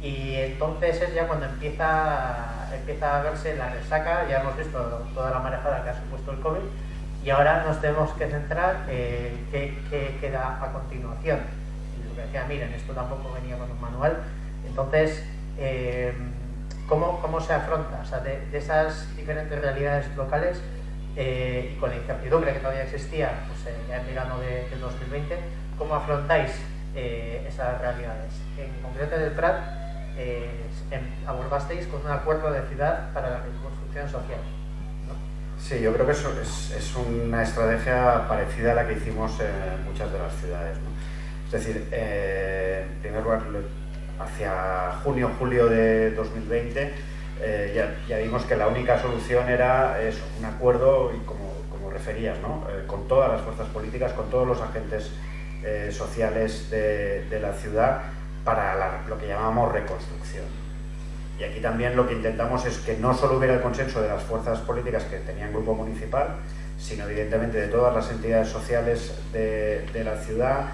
y entonces es ya cuando empieza a verse la resaca, ya hemos visto toda la marejada que ha supuesto el COVID y ahora nos tenemos que centrar en qué queda a continuación decía, miren, esto tampoco venía con un manual. Entonces, eh, ¿cómo, ¿cómo, se afronta? O sea, de, esas diferentes realidades locales eh, y con la incertidumbre que todavía existía pues, eh, ya en verano de, del 2020, ¿cómo afrontáis esas realidades. En concreto en el Prat eh, abordasteis con un acuerdo de ciudad para la reconstrucción social. Sí, yo creo que eso es, es, una estrategia parecida a la que hicimos en muchas de las ciudades. Es decir, eh, en primer lugar, hacia junio, julio de 2020, eh, ya, vimos que la única solución era eso, un acuerdo, y como, como referías, ¿no? Eh, con todas las fuerzas políticas, con todos los agentes sociales de, la ciudad para lo que llamamos reconstrucción. Y aquí también lo que intentamos es que no solo hubiera el consenso de las fuerzas políticas que tenían grupo municipal, sino evidentemente de todas las entidades sociales de la ciudad,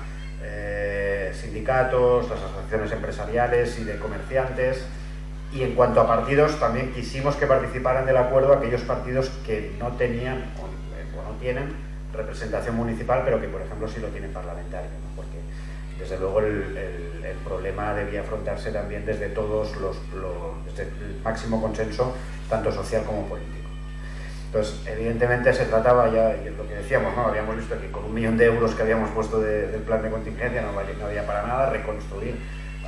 eh, sindicatos, las asociaciones empresariales y de comerciantes. Y en cuanto a partidos, también quisimos que participaran del acuerdo aquellos partidos que no tenían o, no tienen representación municipal, pero que por ejemplo sí lo tienen parlamentario, porque desde luego el, problema debía afrontarse también desde todos los, los, desde el máximo consenso, tanto social como político. Entonces, evidentemente se trataba ya, es lo que decíamos, ¿no? habíamos visto que con un millón de euros que habíamos puesto de, del plan de contingencia no, valía, había para nada, reconstruir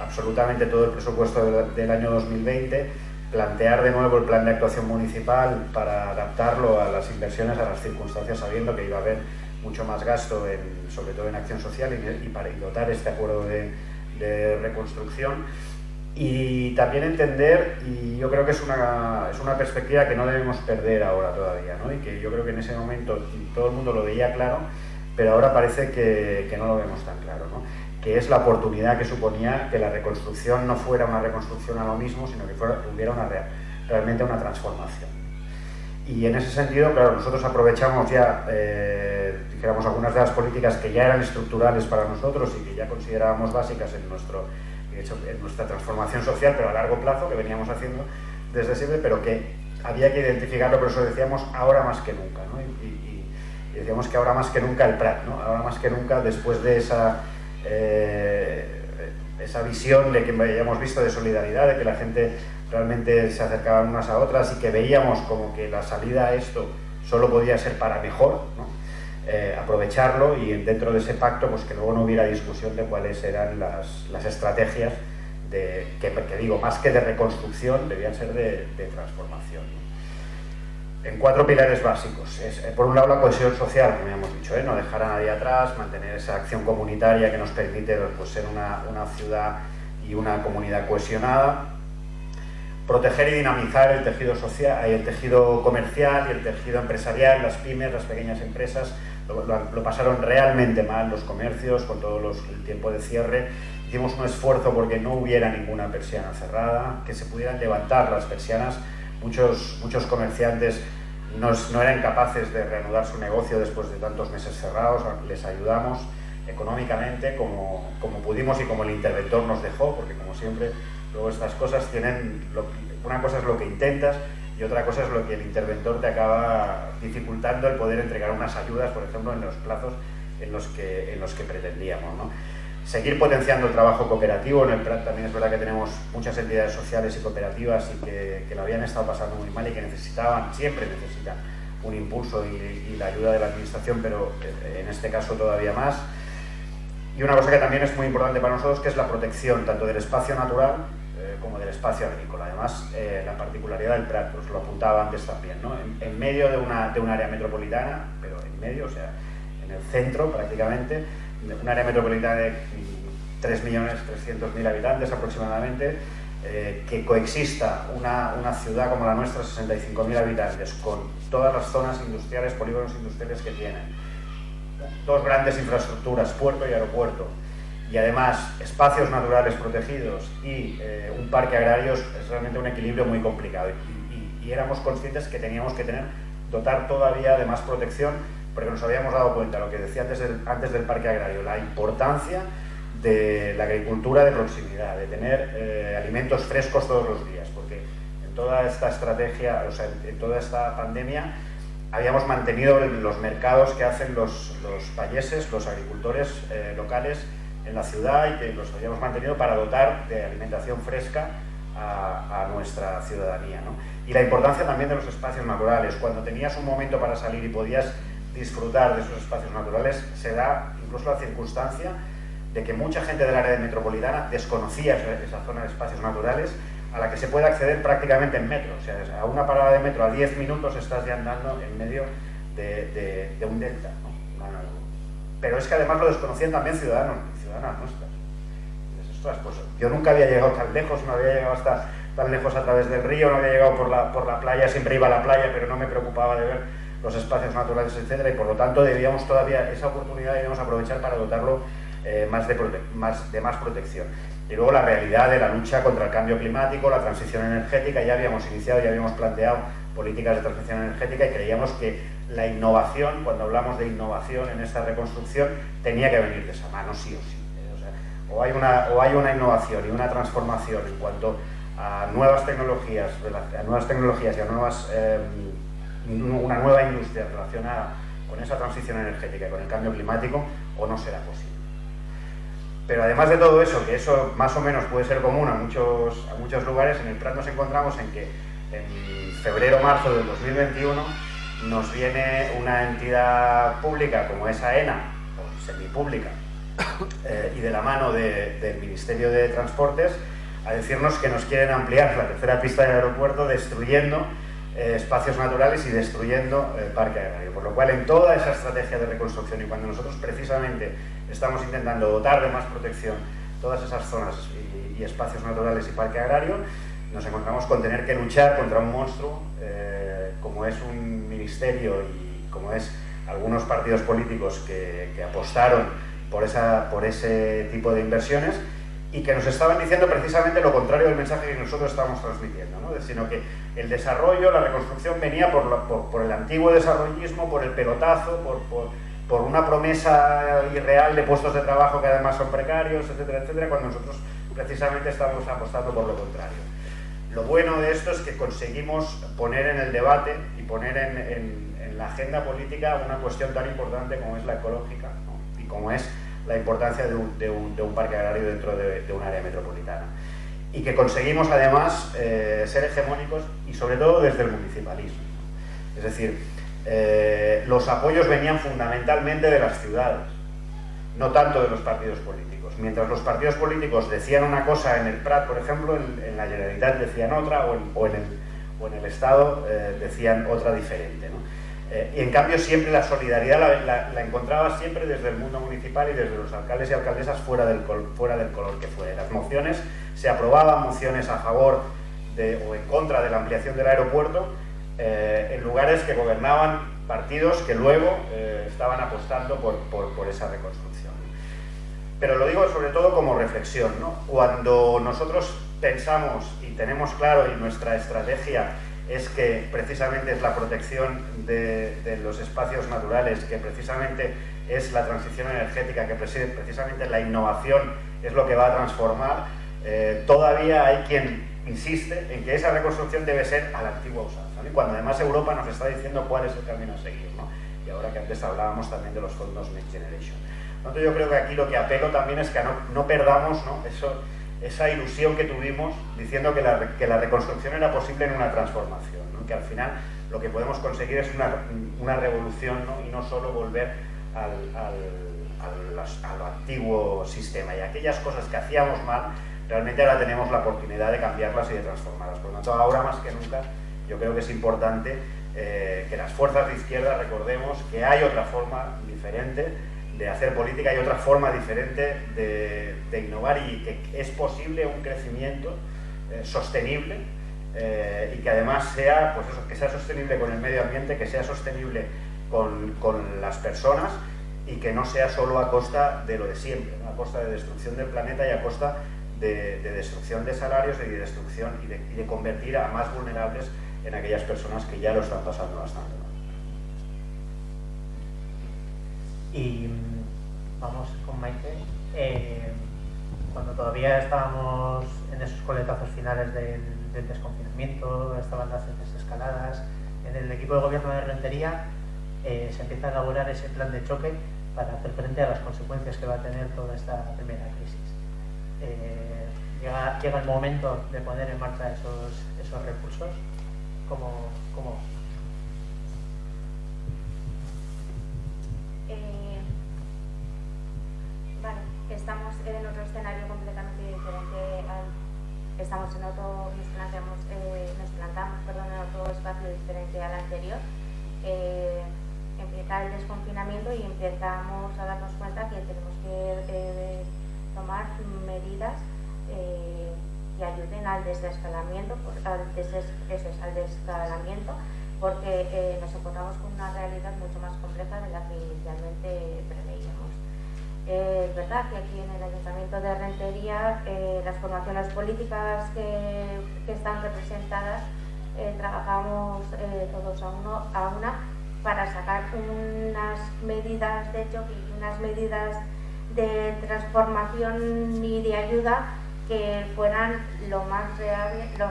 absolutamente todo el presupuesto del, año 2020, plantear de nuevo el plan de actuación municipal para adaptarlo a las inversiones, a las circunstancias, sabiendo que iba a haber mucho más gasto, sobre todo en acción social, y, para dotar este acuerdo de, de, reconstrucción. Y también entender, y yo creo que es una, es una perspectiva que no debemos perder ahora todavía, ¿no? y que yo creo que en ese momento todo el mundo lo veía claro, pero ahora parece que, que no lo vemos tan claro, ¿no? que es la oportunidad que suponía que la reconstrucción no fuera una reconstrucción a lo mismo, sino que fuera, hubiera una, realmente una transformación. Y en ese sentido, claro, nosotros aprovechamos ya, eh, dijéramos, algunas de las políticas que ya eran estructurales para nosotros y que ya considerábamos básicas en, nuestro, en nuestra transformación social, pero a largo plazo, que veníamos haciendo desde siempre, pero que había que identificarlo, por eso decíamos ahora más que nunca. Y, decíamos que ahora más que nunca el PRAT, ahora más que nunca después de esa, eh, esa visión de que hayamos visto de solidaridad, de que la gente realmente se acercaban unas a otras y que veíamos como que la salida a esto solo podía ser para mejor. Eh, aprovecharlo y dentro de ese pacto pues que luego no hubiera discusión de cuáles eran las, las estrategias de, que, digo, más que de reconstrucción, debían ser de, transformación. En cuatro pilares básicos. Es, eh, por un lado la cohesión social, como hemos dicho, ¿eh? no dejar a nadie atrás, mantener esa acción comunitaria que nos permite pues, ser una, una ciudad y una comunidad cohesionada, proteger y dinamizar el tejido social, el tejido comercial y el tejido empresarial, las pymes, las pequeñas empresas, lo, pasaron realmente mal los comercios con todo el tiempo de cierre. Hicimos un esfuerzo porque no hubiera ninguna persiana cerrada, que se pudieran levantar las persianas. Muchos, muchos comerciantes no, eran capaces de reanudar su negocio después de tantos meses cerrados, les ayudamos económicamente como, como pudimos y como el interventor nos dejó, porque como siempre Luego estas cosas tienen, una cosa es lo que intentas y otra cosa es lo que el interventor te acaba dificultando el poder entregar unas ayudas, por ejemplo, en los plazos en los que, en los que pretendíamos. ¿no? Seguir potenciando el trabajo cooperativo, también es verdad que tenemos muchas entidades sociales y cooperativas y que, que lo habían estado pasando muy mal y que necesitaban, siempre necesitan un impulso y, y la ayuda de la administración, pero en este caso todavía más. Y una cosa que también es muy importante para nosotros, que es la protección tanto del espacio natural como del espacio agrícola. Además, eh, la particularidad del Prat, os lo apuntaba antes también, ¿no? en, en, medio de, una, de un área metropolitana, pero en medio, o sea, en el centro prácticamente, un área metropolitana de 3.300.000 habitantes aproximadamente, eh, que coexista una, una, ciudad como la nuestra, 65.000 habitantes, con todas las zonas industriales, polígonos industriales que tienen, dos grandes infraestructuras, puerto y aeropuerto, y además espacios naturales protegidos y eh, un parque agrario es realmente un equilibrio muy complicado. Y, éramos conscientes que teníamos que tener, dotar todavía de más protección, porque nos habíamos dado cuenta, lo que decía antes del, antes del parque agrario, la importancia de la agricultura de proximidad, de tener eh, alimentos frescos todos los días, porque en toda esta estrategia, o sea, en, en toda esta pandemia, habíamos mantenido los mercados que hacen los, los payeses, los agricultores eh, locales en la ciudad y que los habíamos mantenido para dotar de alimentación fresca a, nuestra ciudadanía. ¿no? Y la importancia también de los espacios naturales. Cuando tenías un momento para salir y podías disfrutar de esos espacios naturales, se da incluso la circunstancia de que mucha gente del área metropolitana desconocía esa zona de espacios naturales a la que se puede acceder prácticamente en metro. O sea, a una parada de metro a 10 minutos estás ya andando en medio de, un delta. Pero es que además lo desconocían también ciudadanos ciudadanas nuestras. Pues, yo nunca había llegado tan lejos, no había llegado hasta tan lejos a través del río, no había llegado por la, por la playa, siempre iba a la playa, pero no me preocupaba de ver los espacios naturales, etcétera, y por lo tanto debíamos todavía, esa oportunidad debíamos aprovechar para dotarlo eh, más, de más, de más protección. Y luego la realidad de la lucha contra el cambio climático, la transición energética, ya habíamos iniciado, ya habíamos planteado políticas de transición energética y creíamos que la innovación, cuando hablamos de innovación en esta reconstrucción, tenía que venir de esa mano sí o sí. O, hay una, o hay una innovación y una transformación en cuanto a nuevas tecnologías, a nuevas tecnologías y a eh, una nueva industria relacionada con esa transición energética y con el cambio climático, o no será posible. Pero además de todo eso, que eso más o menos puede ser común a muchos, a muchos lugares, en el Prat nos encontramos en que en febrero-marzo del 2021 nos viene una entidad pública como es AENA, o semipública, eh, y de la mano del Ministerio de Transportes, a decirnos que nos quieren ampliar la tercera pista del aeropuerto destruyendo eh, espacios naturales y destruyendo el parque agrario. Por lo cual, en toda esa estrategia de reconstrucción y cuando nosotros precisamente estamos intentando dotar de más protección todas esas zonas y, espacios naturales y parque agrario, nos encontramos con tener que luchar contra un monstruo eh, como es un ministerio y como es algunos partidos políticos que, que apostaron por, esa, por ese tipo de inversiones y que nos estaban diciendo precisamente lo contrario del mensaje que nosotros estábamos transmitiendo, ¿no? sino que el desarrollo, la reconstrucción venía por, por, el antiguo desarrollismo, por el pelotazo, por, por, una promesa irreal de puestos de trabajo que además son precarios, etcétera, etcétera, cuando nosotros precisamente estamos apostando por lo contrario. Lo bueno de esto es que conseguimos poner en el debate y poner en, en, la agenda política una cuestión tan importante como es la ecológica como es la importancia de un, parque agrario dentro de, un área metropolitana. Y que conseguimos además eh, ser hegemónicos y sobre todo desde el municipalismo. Es decir, eh, los apoyos venían fundamentalmente de las ciudades, no tanto de los partidos políticos. Mientras los partidos políticos decían una cosa en el Prat, por ejemplo, en, la Generalitat decían otra, o en, o en, el, o en el, Estado eh, decían otra diferente. Eh, y en cambio siempre la solidaridad la, encontraba siempre desde el mundo municipal y desde los alcaldes y alcaldesas fuera del, fuera del color que fuera. Las mociones, se aprobaban mociones a favor o en contra de la ampliación del aeropuerto eh, en lugares que gobernaban partidos que luego eh, estaban apostando por, por, esa reconstrucción. Pero lo digo sobre todo como reflexión. ¿no? Cuando nosotros pensamos y tenemos claro y nuestra estrategia es que precisamente es la protección de, los espacios naturales, que precisamente es la transición energética, que precisamente la innovación es lo que va a transformar, eh, todavía hay quien insiste en que esa reconstrucción debe ser a la antigua usanza. Y cuando además Europa nos está diciendo cuál es el camino a seguir. Y ahora que antes hablábamos también de los fondos Next Generation. Entonces yo creo que aquí lo que apelo también es que no, no perdamos ¿no? Eso, esa ilusión que tuvimos diciendo que la, reconstrucción era posible en una transformación, que al final lo que podemos conseguir es una, revolución y no solo volver al, antiguo sistema. Y aquellas cosas que hacíamos mal, realmente ahora tenemos la oportunidad de cambiarlas y de transformarlas. Por lo tanto, ahora más que nunca, yo creo que es importante eh, que las fuerzas de izquierda recordemos que hay otra forma diferente de hacer política y otra forma diferente de, innovar y que es posible un crecimiento eh, sostenible eh, y que además sea, pues eso, que sea sostenible con el medio ambiente, que sea sostenible con, con las personas y que no sea solo a costa de lo de siempre, a costa de destrucción del planeta y a costa de, destrucción de salarios y de destrucción y de, de, convertir a más vulnerables en aquellas personas que ya lo están pasando bastante. Y vamos con Maite. Eh, cuando todavía estábamos en esos coletazos finales del, desconfinamiento, estaban las desescaladas, en el equipo de gobierno de Rentería eh, se empieza a elaborar ese plan de choque para hacer frente a las consecuencias que va a tener toda esta primera crisis. Eh, llega, el momento de poner en marcha esos, recursos. ¿Cómo, cómo estamos en otro escenario completamente diferente al estamos en otro, nos planteamos, eh, nos plantamos perdón, en otro espacio diferente al anterior. Eh, empieza el desconfinamiento y empezamos a darnos cuenta que tenemos que eh, tomar medidas eh, que ayuden al desescalamiento, al, deses, al desescalamiento porque eh, nos encontramos con una realidad mucho más compleja de la que inicialmente preveíamos. Eh, es verdad que aquí en el Ayuntamiento de Rentería eh, las formaciones políticas que, están representadas eh, trabajamos todos a, una para sacar unas medidas de choque unas medidas de transformación y de ayuda que fueran lo más reales, lo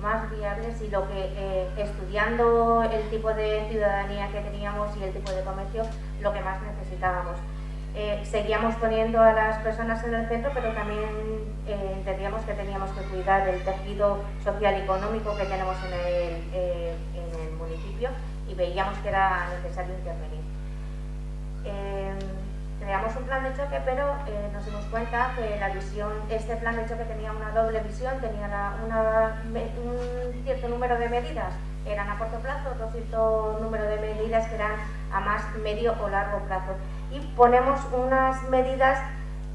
más viables y lo que estudiando el tipo de ciudadanía que teníamos y el tipo de comercio, lo que más necesitábamos. Eh, seguíamos poniendo a las personas en el centro, pero también eh, entendíamos que teníamos que cuidar del tejido social y económico que tenemos en el, eh, el municipio y veíamos que era necesario intervenir. creamos un plan de choque, pero nos dimos cuenta que la visión, este plan de choque tenía una doble visión, tenía un cierto número de medidas, eran a corto plazo, otro cierto número de medidas que eran a más medio o largo plazo y ponemos unas medidas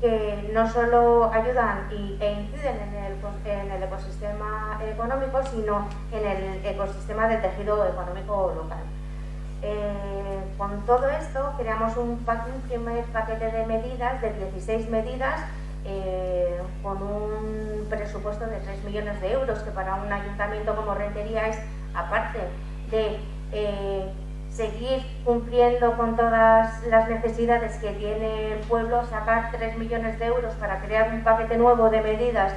que no solo ayudan e inciden en el, ecosistema económico, sino en el ecosistema del tejido económico local. Eh, con todo esto creamos un, primer paquete de medidas, de 16 medidas, eh, con un presupuesto de 3 millones de euros, que para un ayuntamiento como Rentería es, aparte de eh, seguir cumpliendo con todas las necesidades que tiene el pueblo, sacar 3 millones de euros para crear un paquete nuevo de medidas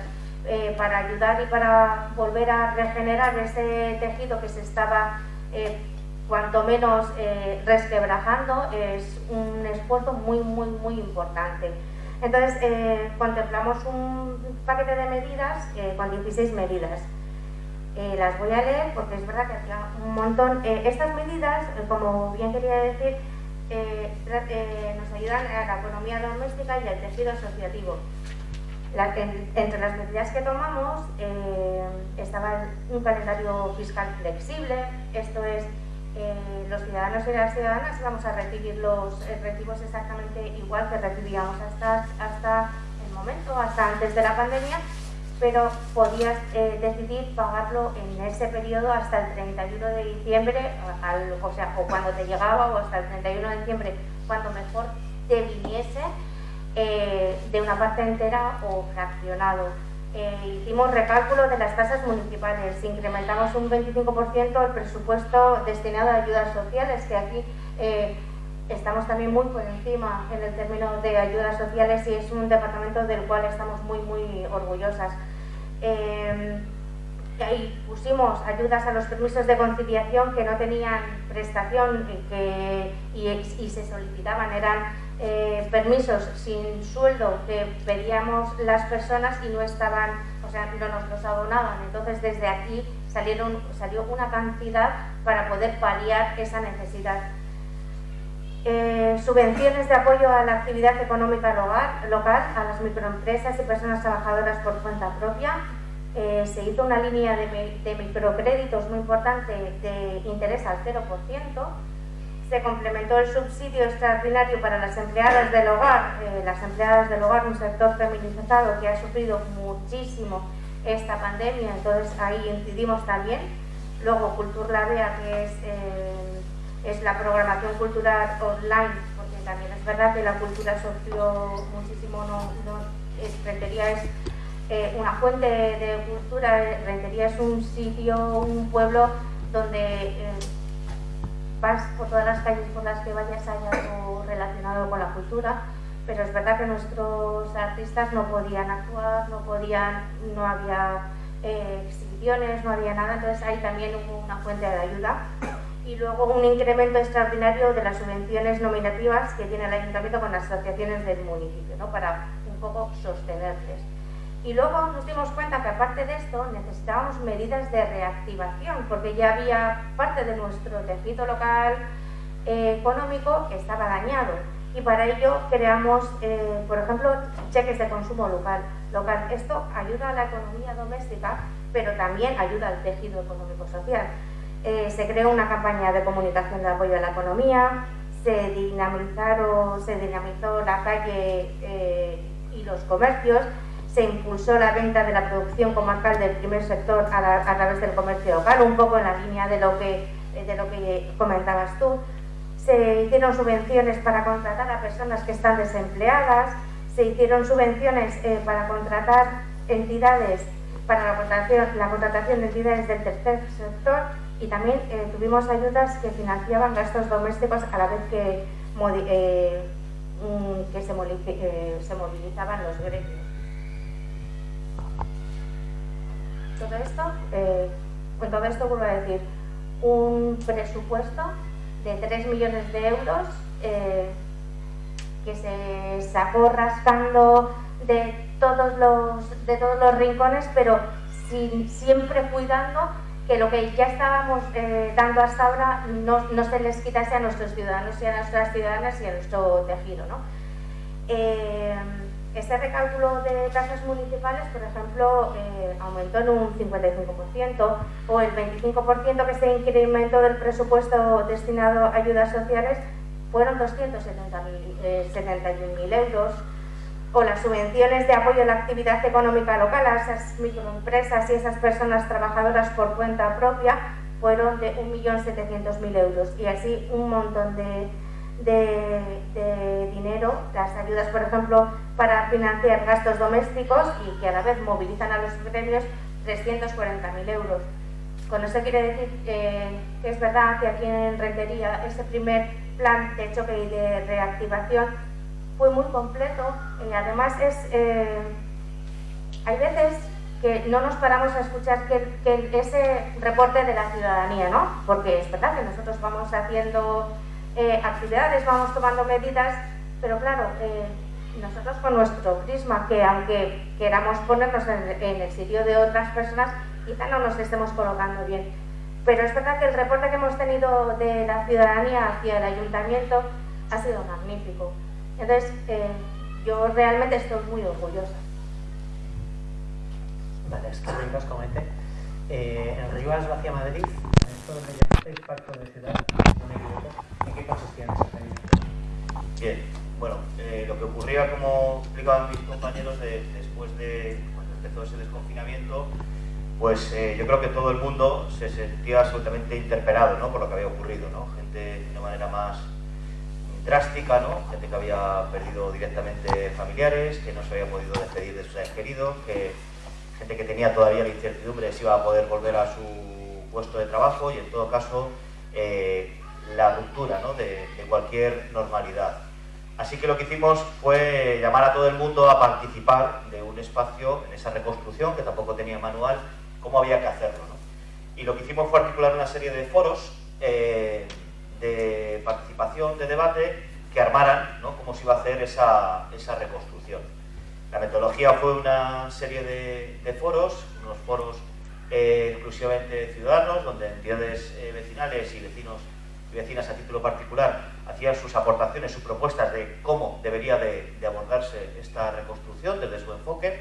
eh, para ayudar y para volver a regenerar ese tejido que se estaba eh, cuanto menos eh, resquebrajando, es un esfuerzo muy, muy, muy importante. Entonces, contemplamos un paquete de medidas con 16 medidas. Eh, las voy a leer porque es verdad que hacía un montón. Eh, estas medidas, eh, como bien quería decir, nos ayudan a la economía doméstica y al tejido asociativo. entre las medidas que tomamos estaba un calendario fiscal flexible, esto es, los ciudadanos y las ciudadanas vamos a recibir los recibos exactamente igual que recibíamos hasta, hasta el momento, hasta antes de la pandemia, pero podías eh, decidir pagarlo en ese periodo hasta el 31 de diciembre, o sea, o cuando te llegaba o hasta el 31 de diciembre, cuando mejor te viniese eh, de una parte entera o fraccionado. Eh, hicimos recálculo de las tasas municipales, incrementamos un 25% el presupuesto destinado a ayudas sociales, que aquí estamos también muy por encima en el término de ayudas sociales y es un departamento del cual estamos muy, muy orgullosas. Eh, ahí pusimos ayudas a los permisos de conciliación que no tenían prestación y, que, y, se solicitaban, eran eh, permisos sin sueldo que pedíamos las personas y no estaban, o sea, no nos los abonaban. Entonces desde aquí salieron, salió una cantidad para poder paliar esa necesidad. Eh, subvenciones de apoyo a la actividad económica local, a las microempresas y personas trabajadoras por cuenta propia. Eh, se hizo una línea de, microcréditos muy importante de interés al 0%. Se complementó el subsidio extraordinario para las empleadas del hogar, eh, las empleadas del hogar, un sector feminizado que ha sufrido muchísimo esta pandemia, entonces ahí incidimos también. Luego Cultur La Bea, que es es la programación cultural online, porque también es verdad que la cultura sufrió muchísimo, no, no es, Rentería es eh, una fuente de cultura, Rentería es un sitio, un pueblo donde eh, vas por todas las calles por las que vayas hay algo relacionado con la cultura, pero es verdad que nuestros artistas no podían actuar, no podían, no había eh, exhibiciones, no había nada, entonces ahí también hubo una fuente de ayuda y luego un incremento extraordinario de las subvenciones nominativas que tiene el ayuntamiento con las asociaciones del municipio, ¿no? para un poco sostenerles. Y luego nos dimos cuenta que aparte de esto necesitábamos medidas de reactivación, porque ya había parte de nuestro tejido local eh, económico que estaba dañado. Y para ello creamos, eh, por ejemplo, cheques de consumo local. local. Esto ayuda a la economía doméstica, pero también ayuda al tejido económico-social. Eh, se creó una campaña de comunicación de apoyo a la economía, se, dinamizaron, se dinamizó la calle eh, y los comercios, se impulsó la venta de la producción comarcal del primer sector a, través del comercio local, un poco en la línea de lo que, de lo que comentabas tú. Se hicieron subvenciones para contratar a personas que están desempleadas, se hicieron subvenciones eh, para contratar entidades, para la contratación de entidades del tercer sector y también eh, tuvimos ayudas que financiaban gastos domésticos a la vez que, eh, mm, que se, se movilizaban los gremios. Todo esto, con todo esto vuelvo a decir, un presupuesto de 3 millones de euros que se sacó rascando de todos los, de todos los rincones, pero siempre cuidando que lo que ya estábamos eh, dando hasta ahora no, se les quitase a nuestros ciudadanos y a nuestras ciudadanas y a nuestro tejido. ¿no? Eh, este recálculo de tasas municipales, por ejemplo, eh, aumentó en un 55%, o el 25% que se incrementó del presupuesto destinado a ayudas sociales fueron 271.000 eh, euros, o las subvenciones de apoyo a la actividad económica local a esas microempresas y esas personas trabajadoras por cuenta propia fueron de 1.700.000 euros y así un montón de, de, dinero, las ayudas por ejemplo para financiar gastos domésticos y que a la vez movilizan a los gremios 340.000 euros. Con eso quiere decir que es verdad que aquí en Rentería ese primer plan de choque y de reactivación fue muy completo y además es, eh, hay veces que no nos paramos a escuchar que, ese reporte de la ciudadanía, ¿no? Porque es verdad que nosotros vamos haciendo eh, actividades, vamos tomando medidas, pero claro, eh, nosotros con nuestro prisma, que aunque queramos ponernos en, en el sitio de otras personas, quizá no nos estemos colocando bien. Pero es verdad que el reporte que hemos tenido de la ciudadanía hacia el ayuntamiento ha sido magnífico. Entonces, eh, yo realmente estoy muy orgullosa. Vale, es que os comenté. Eh, en Rivas hacia Madrid, esto lo que llamasteis pacto de ciudad, ¿en qué consistía en ese Bien, bueno, eh, lo que ocurría, como explicaban mis compañeros, después de cuando empezó ese desconfinamiento, pues eh, yo creo que todo el mundo se sentía absolutamente interpelado ¿no? por lo que había ocurrido, ¿no? gente de una manera más drástica, ¿no? gente que había perdido directamente familiares, que no se había podido despedir de sus seres queridos, que, gente que tenía todavía la incertidumbre de si iba a poder volver a su puesto de trabajo y en todo caso eh, la ruptura ¿no? de, cualquier normalidad. Así que lo que hicimos fue llamar a todo el mundo a participar de un espacio en esa reconstrucción, que tampoco tenía manual, cómo había que hacerlo. Y lo que hicimos fue articular una serie de foros eh, de participación, de debate, que armaran cómo se iba a hacer esa, reconstrucción. La metodología fue una serie de, foros, unos foros eh, exclusivamente ciudadanos, donde entidades eh, vecinales y vecinos y vecinas a título particular hacían sus aportaciones, sus propuestas de cómo debería de abordarse esta reconstrucción desde su enfoque.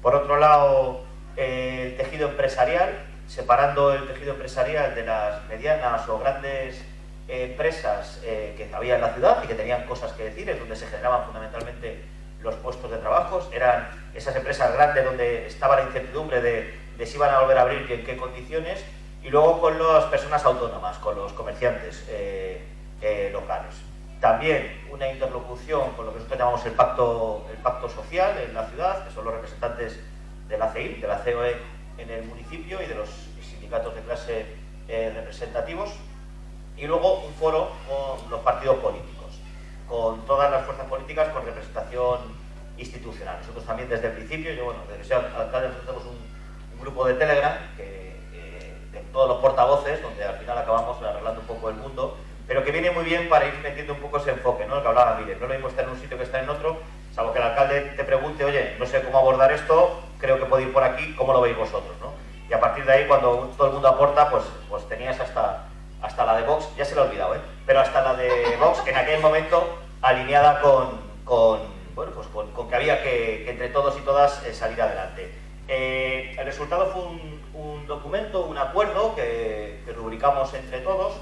Por otro lado, el tejido empresarial, separando el tejido empresarial de las medianas o grandes empresas eh, que había en la ciudad y que tenían cosas que decir, es donde se generaban fundamentalmente los puestos de trabajo, eran esas empresas grandes donde estaba la incertidumbre de, si iban a volver a abrir y en qué condiciones, y luego con las personas autónomas, con los comerciantes eh, eh, locales. También una interlocución con lo que nosotros llamamos el pacto, el pacto social en la ciudad, que son los representantes de la CEI, de la COE en el municipio y de los sindicatos de clase representativos. Y luego un foro con los partidos políticos, con todas las fuerzas políticas con representación institucional. Nosotros también desde el principio, yo bueno, desde que soy alcalde tenemos un, grupo de Telegram que, eh, de todos los portavoces, donde al final acabamos arreglando un poco el mundo, pero que viene muy bien para ir metiendo un poco ese enfoque, ¿no? El que hablaba Mire, no lo mismo estar en un sitio que estar en otro, salvo que el alcalde te pregunte, oye, no sé cómo abordar esto, creo que puede ir por aquí, ¿cómo lo veis vosotros? ¿no? Y a partir de ahí, cuando todo el mundo aporta, pues, pues tenías hasta, hasta la de Vox, ya se lo he olvidado, ¿eh? pero hasta la de Vox, en aquel momento alineada con, con, bueno, pues con, que había que, entre todos y todas eh, salir adelante. Eh, el resultado fue un, documento, un acuerdo que, rubricamos entre todos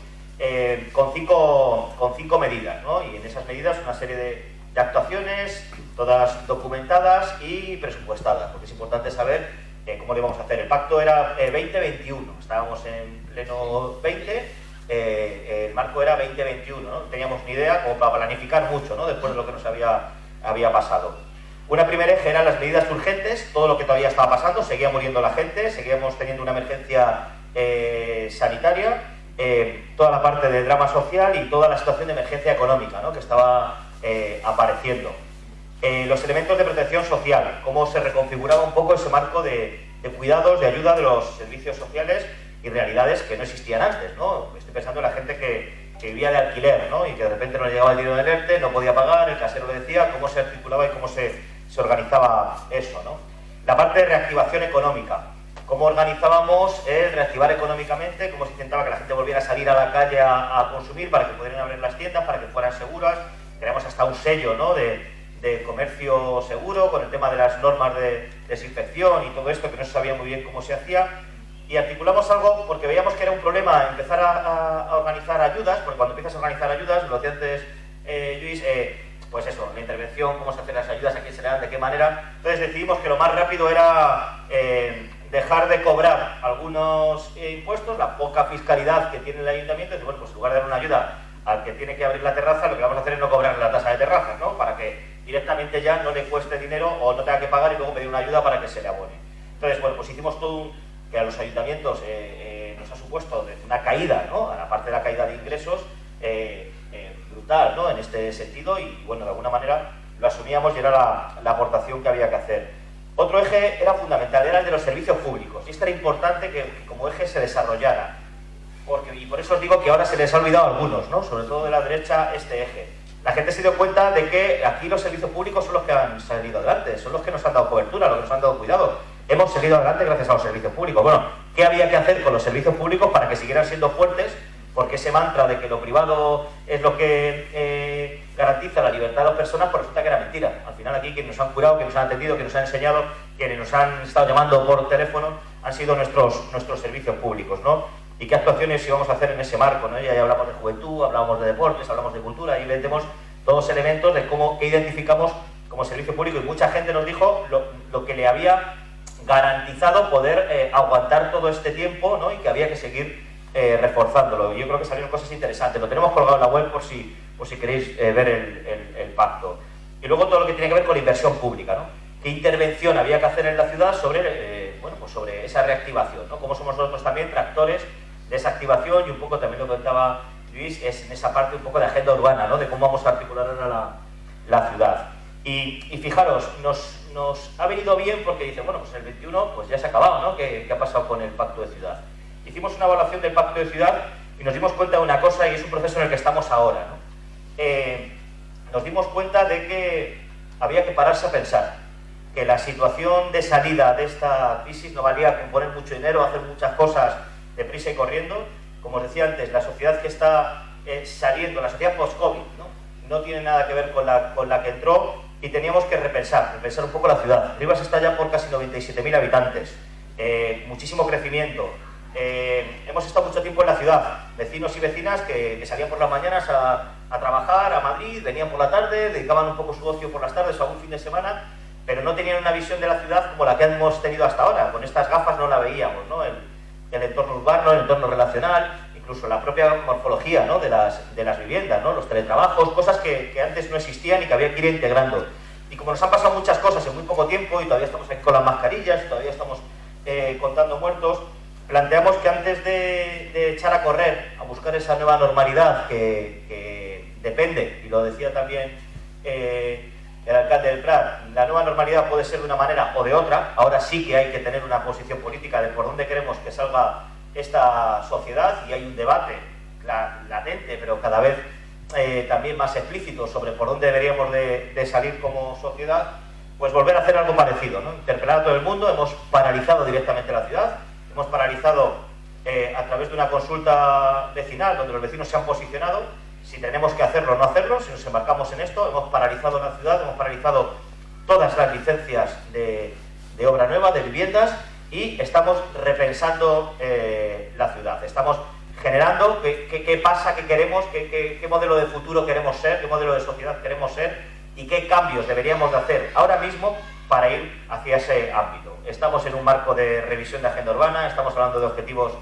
con, cinco, con cinco medidas, ¿no? y en esas medidas una serie de, de actuaciones, todas documentadas y presupuestadas, porque es importante saber cómo le vamos a hacer. El pacto era 2021, estábamos en pleno 20 eh, el marco era 2021, no teníamos ni idea como para planificar mucho ¿no? después de lo que nos había, había pasado. Una primera eje eran las medidas urgentes, todo lo que todavía estaba pasando, seguía muriendo la gente, seguíamos teniendo una emergencia eh, sanitaria, eh, toda la parte del drama social y toda la situación de emergencia económica ¿no? que estaba apareciendo. los elementos de protección social, cómo se reconfiguraba un poco ese marco de, de cuidados, de ayuda de los servicios sociales y realidades que no existían antes, ¿no? Estoy pensando en la gente que, vivía de alquiler, ¿no? Y que de repente no le llegaba el dinero del ERTE, no podía pagar, el casero le decía cómo se articulaba y cómo se, se organizaba eso, ¿no? La parte de reactivación económica, cómo organizábamos el reactivar económicamente, cómo se intentaba que la gente volviera a salir a la calle a, consumir para que pudieran abrir las tiendas, para que fueran seguras. Tenemos hasta un sello ¿no? de, de, comercio seguro con el tema de las normas de desinfección y todo esto que no se sabía muy bien cómo se hacía y articulamos algo porque veíamos que era un problema empezar a, organizar ayudas, porque cuando empiezas a organizar ayudas, lo decía antes eh, Luis, eh, pues eso, la intervención, cómo se hacen las ayudas, a quién se le dan, de qué manera. Entonces decidimos que lo más rápido era eh, dejar de cobrar algunos impuestos, la poca fiscalidad que tiene el ayuntamiento, y bueno, pues en lugar de dar una ayuda al que tiene que abrir la terraza, lo que vamos a hacer es no cobrar la tasa de terrazas, ¿no? Para que directamente ya no le cueste dinero o no tenga que pagar y luego pedir una ayuda para que se le abone. Entonces, bueno, pues hicimos todo un que a los ayuntamientos eh, eh, nos ha supuesto una caída, ¿no? a de la caída de ingresos, eh, brutal ¿no? en este sentido y bueno, de alguna manera lo asumíamos y era la, aportación que había que hacer. Otro eje era fundamental, era el de los servicios públicos y esto era importante que, como eje se desarrollara. Porque, y por eso os digo que ahora se les ha olvidado a algunos, ¿no? sobre todo de la derecha, este eje. La gente se dio cuenta de que aquí los servicios públicos son los que han salido adelante, son los que nos han dado cobertura, los que nos han dado cuidado hemos seguido adelante gracias a los servicios públicos. Bueno, ¿qué había que hacer con los servicios públicos para que siguieran siendo fuertes? Porque ese mantra de que lo privado es lo que eh, garantiza la libertad de las personas, pues resulta que era mentira. Al final aquí quienes nos han curado, quienes nos han atendido, quienes nos han enseñado, quienes nos han estado llamando por teléfono, han sido nuestros, nuestros servicios públicos, ¿no? Y qué actuaciones íbamos a hacer en ese marco, ¿no? Ya, hablamos de juventud, hablamos de deportes, hablamos de cultura, y vendemos todos elementos de cómo que identificamos como servicio público y mucha gente nos dijo lo, lo que le había garantizado poder eh, aguantar todo este tiempo ¿no? y que había que seguir eh, reforzándolo. Yo creo que salieron cosas interesantes. Lo tenemos colgado en la web por si, por si queréis eh, ver el, pacto. Y luego todo lo que tiene que ver con la inversión pública. ¿no? ¿Qué intervención había que hacer en la ciudad sobre, bueno, pues sobre esa reactivación? ¿no? Cómo somos nosotros también tractores de esa activación y un poco también lo que Luis es en esa parte un poco de agenda urbana, ¿no? de cómo vamos a articular ahora la, la ciudad. Y, y fijaros, nos, nos ha venido bien porque dice, bueno, pues el 21 pues ya se ha acabado, ¿no? ¿Qué, ha pasado con el pacto de ciudad? Hicimos una evaluación del pacto de ciudad y nos dimos cuenta de una cosa y es un proceso en el que estamos ahora, ¿no? Eh, nos dimos cuenta de que había que pararse a pensar que la situación de salida de esta crisis no valía con poner mucho dinero, hacer muchas cosas deprisa y corriendo. Como os decía antes, la sociedad que está eh, saliendo, la sociedad post-COVID, ¿no? no tiene nada que ver con la, con la que entró y teníamos que repensar, repensar un poco la ciudad. Rivas está ya por casi 97.000 habitantes, eh, muchísimo crecimiento. Eh, hemos estado mucho tiempo en la ciudad, vecinos y vecinas que, salían por las mañanas a, trabajar a Madrid, venían por la tarde, dedicaban un poco su ocio por las tardes o algún fin de semana, pero no tenían una visión de la ciudad como la que hemos tenido hasta ahora. Con estas gafas no la veíamos, ¿no? El, el entorno urbano, el entorno relacional, incluso la propia morfología ¿no? de, las, de las viviendas, ¿no? los teletrabajos, cosas que, que, antes no existían y que había que ir integrando. Y como nos han pasado muchas cosas en muy poco tiempo y todavía estamos aquí con las mascarillas, todavía estamos eh, contando muertos, planteamos que antes de, de, echar a correr, a buscar esa nueva normalidad que, que depende, y lo decía también eh, el alcalde del Prat, la nueva normalidad puede ser de una manera o de otra, ahora sí que hay que tener una posición política de por dónde queremos que salga esta sociedad y hay un debate latente, pero cada vez eh, también más explícito sobre por dónde deberíamos de, salir como sociedad, pues volver a hacer algo parecido, ¿no? interpelar a todo el mundo, hemos paralizado directamente la ciudad, hemos paralizado eh, a través de una consulta vecinal donde los vecinos se han posicionado, si tenemos que hacerlo o no hacerlo, si nos embarcamos en esto, hemos paralizado la ciudad, hemos paralizado todas las licencias de, obra nueva, de viviendas, y estamos repensando eh, la ciudad. Estamos generando qué, pasa, qué queremos, qué, modelo de futuro queremos ser, qué modelo de sociedad queremos ser y qué cambios deberíamos de hacer ahora mismo para ir hacia ese ámbito. Estamos en un marco de revisión de agenda urbana, estamos hablando de objetivos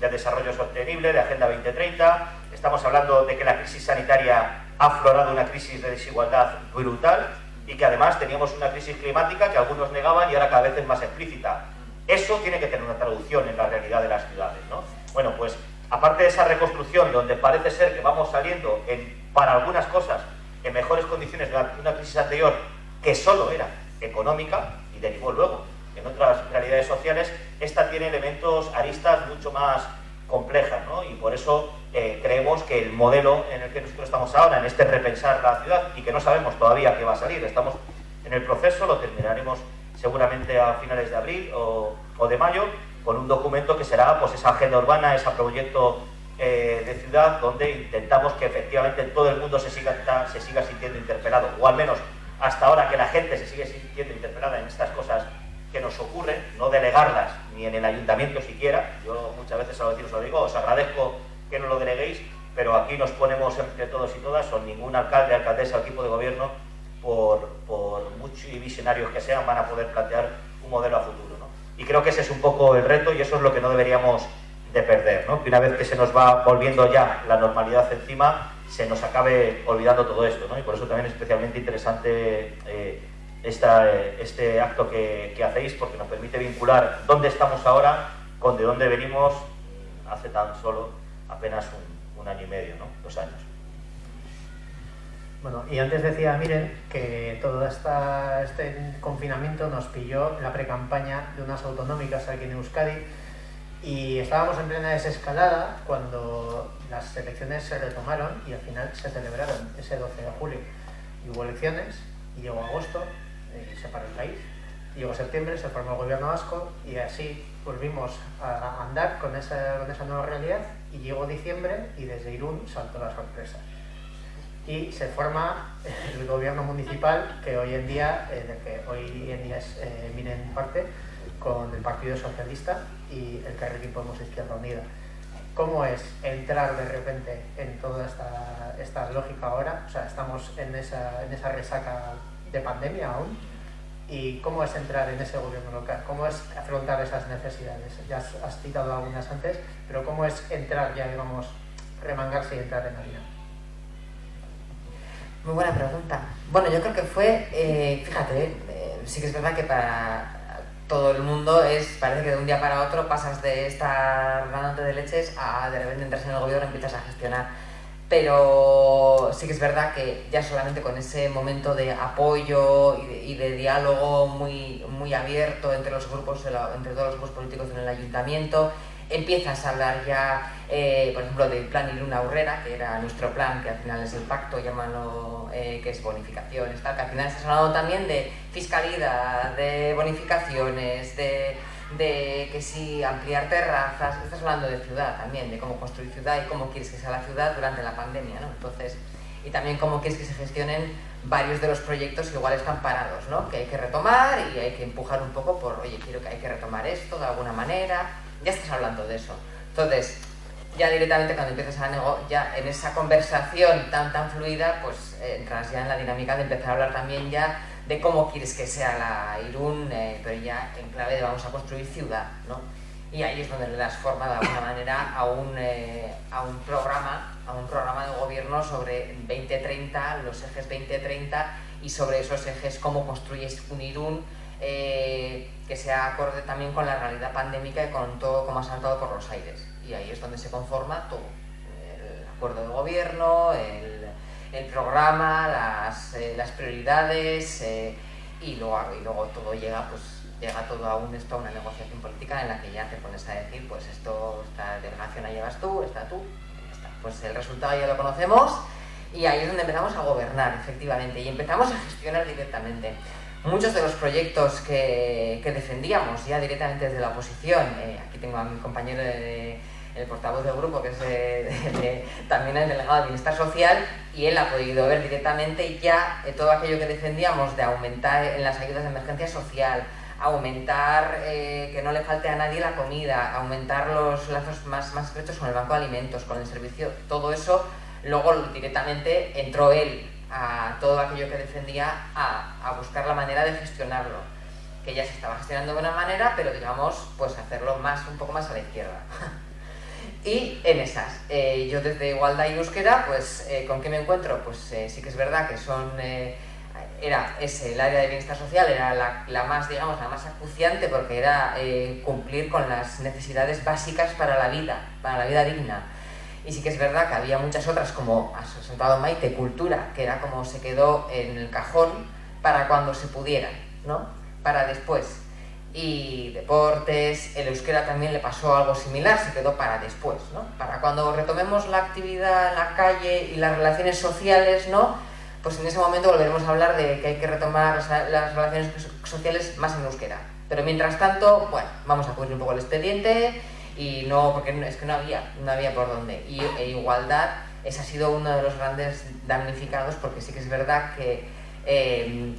de desarrollo sostenible, de Agenda 2030, estamos hablando de que la crisis sanitaria ha aflorado una crisis de desigualdad brutal y que además teníamos una crisis climática que algunos negaban y ahora cada vez es más explícita. Eso tiene que tener una traducción en la realidad de las ciudades. ¿no? Bueno, pues aparte de esa reconstrucción donde parece ser que vamos saliendo en, para algunas cosas en mejores condiciones de una crisis anterior que solo era económica y derivó luego en otras realidades sociales, esta tiene elementos, aristas mucho más complejas, ¿no? Y por eso eh, creemos que el modelo en el que nosotros estamos ahora, en este repensar la ciudad, y que no sabemos todavía qué va a salir, estamos en el proceso, lo terminaremos seguramente a finales de abril o, de mayo, con un documento que será pues esa agenda urbana, ese proyecto eh, de ciudad, donde intentamos que efectivamente todo el mundo se siga, se siga sintiendo interpelado, o al menos hasta ahora que la gente se sigue sintiendo interpelada en estas cosas que nos ocurren, no delegarlas ni en el ayuntamiento siquiera. Yo muchas veces a los vecinos lo digo, os agradezco que no lo deleguéis, pero aquí nos ponemos entre todos y todas, son ningún alcalde, alcaldesa o equipo de gobierno, por, por muchos y visionarios que sean, van a poder plantear un modelo a futuro. ¿no? Y creo que ese es un poco el reto y eso es lo que no deberíamos de perder, ¿no? que una vez que se nos va volviendo ya la normalidad encima, se nos acabe olvidando todo esto. ¿no? Y por eso también es especialmente interesante eh, esta, este acto que, que, hacéis porque nos permite vincular dónde estamos ahora con de dónde venimos hace tan solo apenas un, un año y medio, ¿no? dos años. Bueno, y antes decía, miren, que todo este confinamiento nos pilló la precampaña de unas autonómicas aquí en Euskadi y estábamos en plena desescalada cuando las elecciones se retomaron y al final se celebraron ese 12 de julio. Y hubo elecciones y llegó agosto y se paró el país. Llegó septiembre, se formó el gobierno vasco y así volvimos a andar con esa, con esa nueva realidad y llegó diciembre y desde Irún saltó la sorpresa. Y se forma el gobierno municipal que hoy en día, eh, de que hoy en día es eh, en parte, con el Partido Socialista y el Carrequín Podemos Izquierda Unida. ¿Cómo es entrar de repente en toda esta, esta lógica ahora? O sea, estamos en esa, en esa resaca de pandemia aún. ¿Y cómo es entrar en ese gobierno local? ¿Cómo es afrontar esas necesidades? Ya has citado algunas antes, pero ¿cómo es entrar ya, digamos, remangarse y entrar en la vida? Muy buena pregunta. Bueno, yo creo que fue, eh, fíjate, eh, sí que es verdad que para todo el mundo es, parece que de un día para otro pasas de estar ganando de leches a de repente entras en el gobierno y empiezas a gestionar pero sí que es verdad que ya solamente con ese momento de apoyo y de, diálogo muy, muy abierto entre los grupos, entre todos los grupos políticos en el ayuntamiento, empiezas a hablar ya, eh, por ejemplo, del plan Iruna Urrera, que era nuestro plan, que al final es el pacto, llámalo, eh, que es bonificaciones, tal, que al final estás hablando también de fiscalidad, de bonificaciones, de de que si ampliar terrazas, estás hablando de ciudad también, de cómo construir ciudad y cómo quieres que sea la ciudad durante la pandemia, ¿no? Entonces, y también cómo quieres que se gestionen varios de los proyectos que igual están parados, ¿no? Que hay que retomar y hay que empujar un poco por, oye, quiero que hay que retomar esto de alguna manera, ya estás hablando de eso. Entonces, ya directamente cuando empiezas a nego ya en esa conversación tan tan fluida, pues entras ya en la dinámica de empezar a hablar también ya de cómo quieres que sea la Irún, eh, pero ya en clave de vamos a construir ciudad, ¿no? Y ahí es donde le das forma de alguna manera a un, eh, a un programa, a un programa de gobierno sobre 2030, los ejes 2030 y sobre esos ejes cómo construyes un Irún eh, que sea acorde también con la realidad pandémica y con todo como ha saltado por los aires. Y ahí es donde se conforma todo, el acuerdo de gobierno, el, programa, las, eh, prioridades eh, y, luego, todo llega, pues llega todo a, un, esto, a una negociación política en la que ya te pones a decir, pues esto, esta delegación la llevas tú, esta tú, está. Pues el resultado ya lo conocemos y ahí es donde empezamos a gobernar, efectivamente, y empezamos a gestionar directamente. Muchos de los proyectos que, defendíamos ya directamente desde la oposición, eh, aquí tengo a mi compañero el portavoz del grupo, que es también el delegado de Bienestar Social, y él ha podido ver directamente ya eh, todo aquello que defendíamos de aumentar en las ayudas de emergencia social, aumentar eh, que no le falte a nadie la comida, aumentar los lazos más, más estrechos con el banco de alimentos, con el servicio, todo eso, luego directamente entró él a todo aquello que defendía a, a buscar la manera de gestionarlo, que ya se estaba gestionando de una manera, pero digamos, pues hacerlo más, un poco más a la izquierda. y en esas, eh, yo desde Igualdad y Euskera, pues eh, ¿con qué me encuentro? Pues sí que es verdad que son era ese, el área de bienestar social era la, más, digamos, la más acuciante porque era eh, cumplir con las necesidades básicas para la vida, para la vida digna. Y sí que es verdad que había muchas otras, como ha sentado Maite, cultura, que era como se quedó en el cajón para cuando se pudiera, ¿no? Para después. Y deportes, el euskera también le pasó algo similar, se quedó para después, ¿no? Para cuando retomemos la actividad en la calle y las relaciones sociales, ¿no? pues en ese momento volveremos a hablar de que hay que retomar las relaciones sociales más en euskera. Pero mientras tanto, bueno, vamos a cubrir un poco el expediente y no, porque es que no había, no había por dónde. Y e igualdad, ese ha sido uno de los grandes damnificados porque sí que es verdad que, em,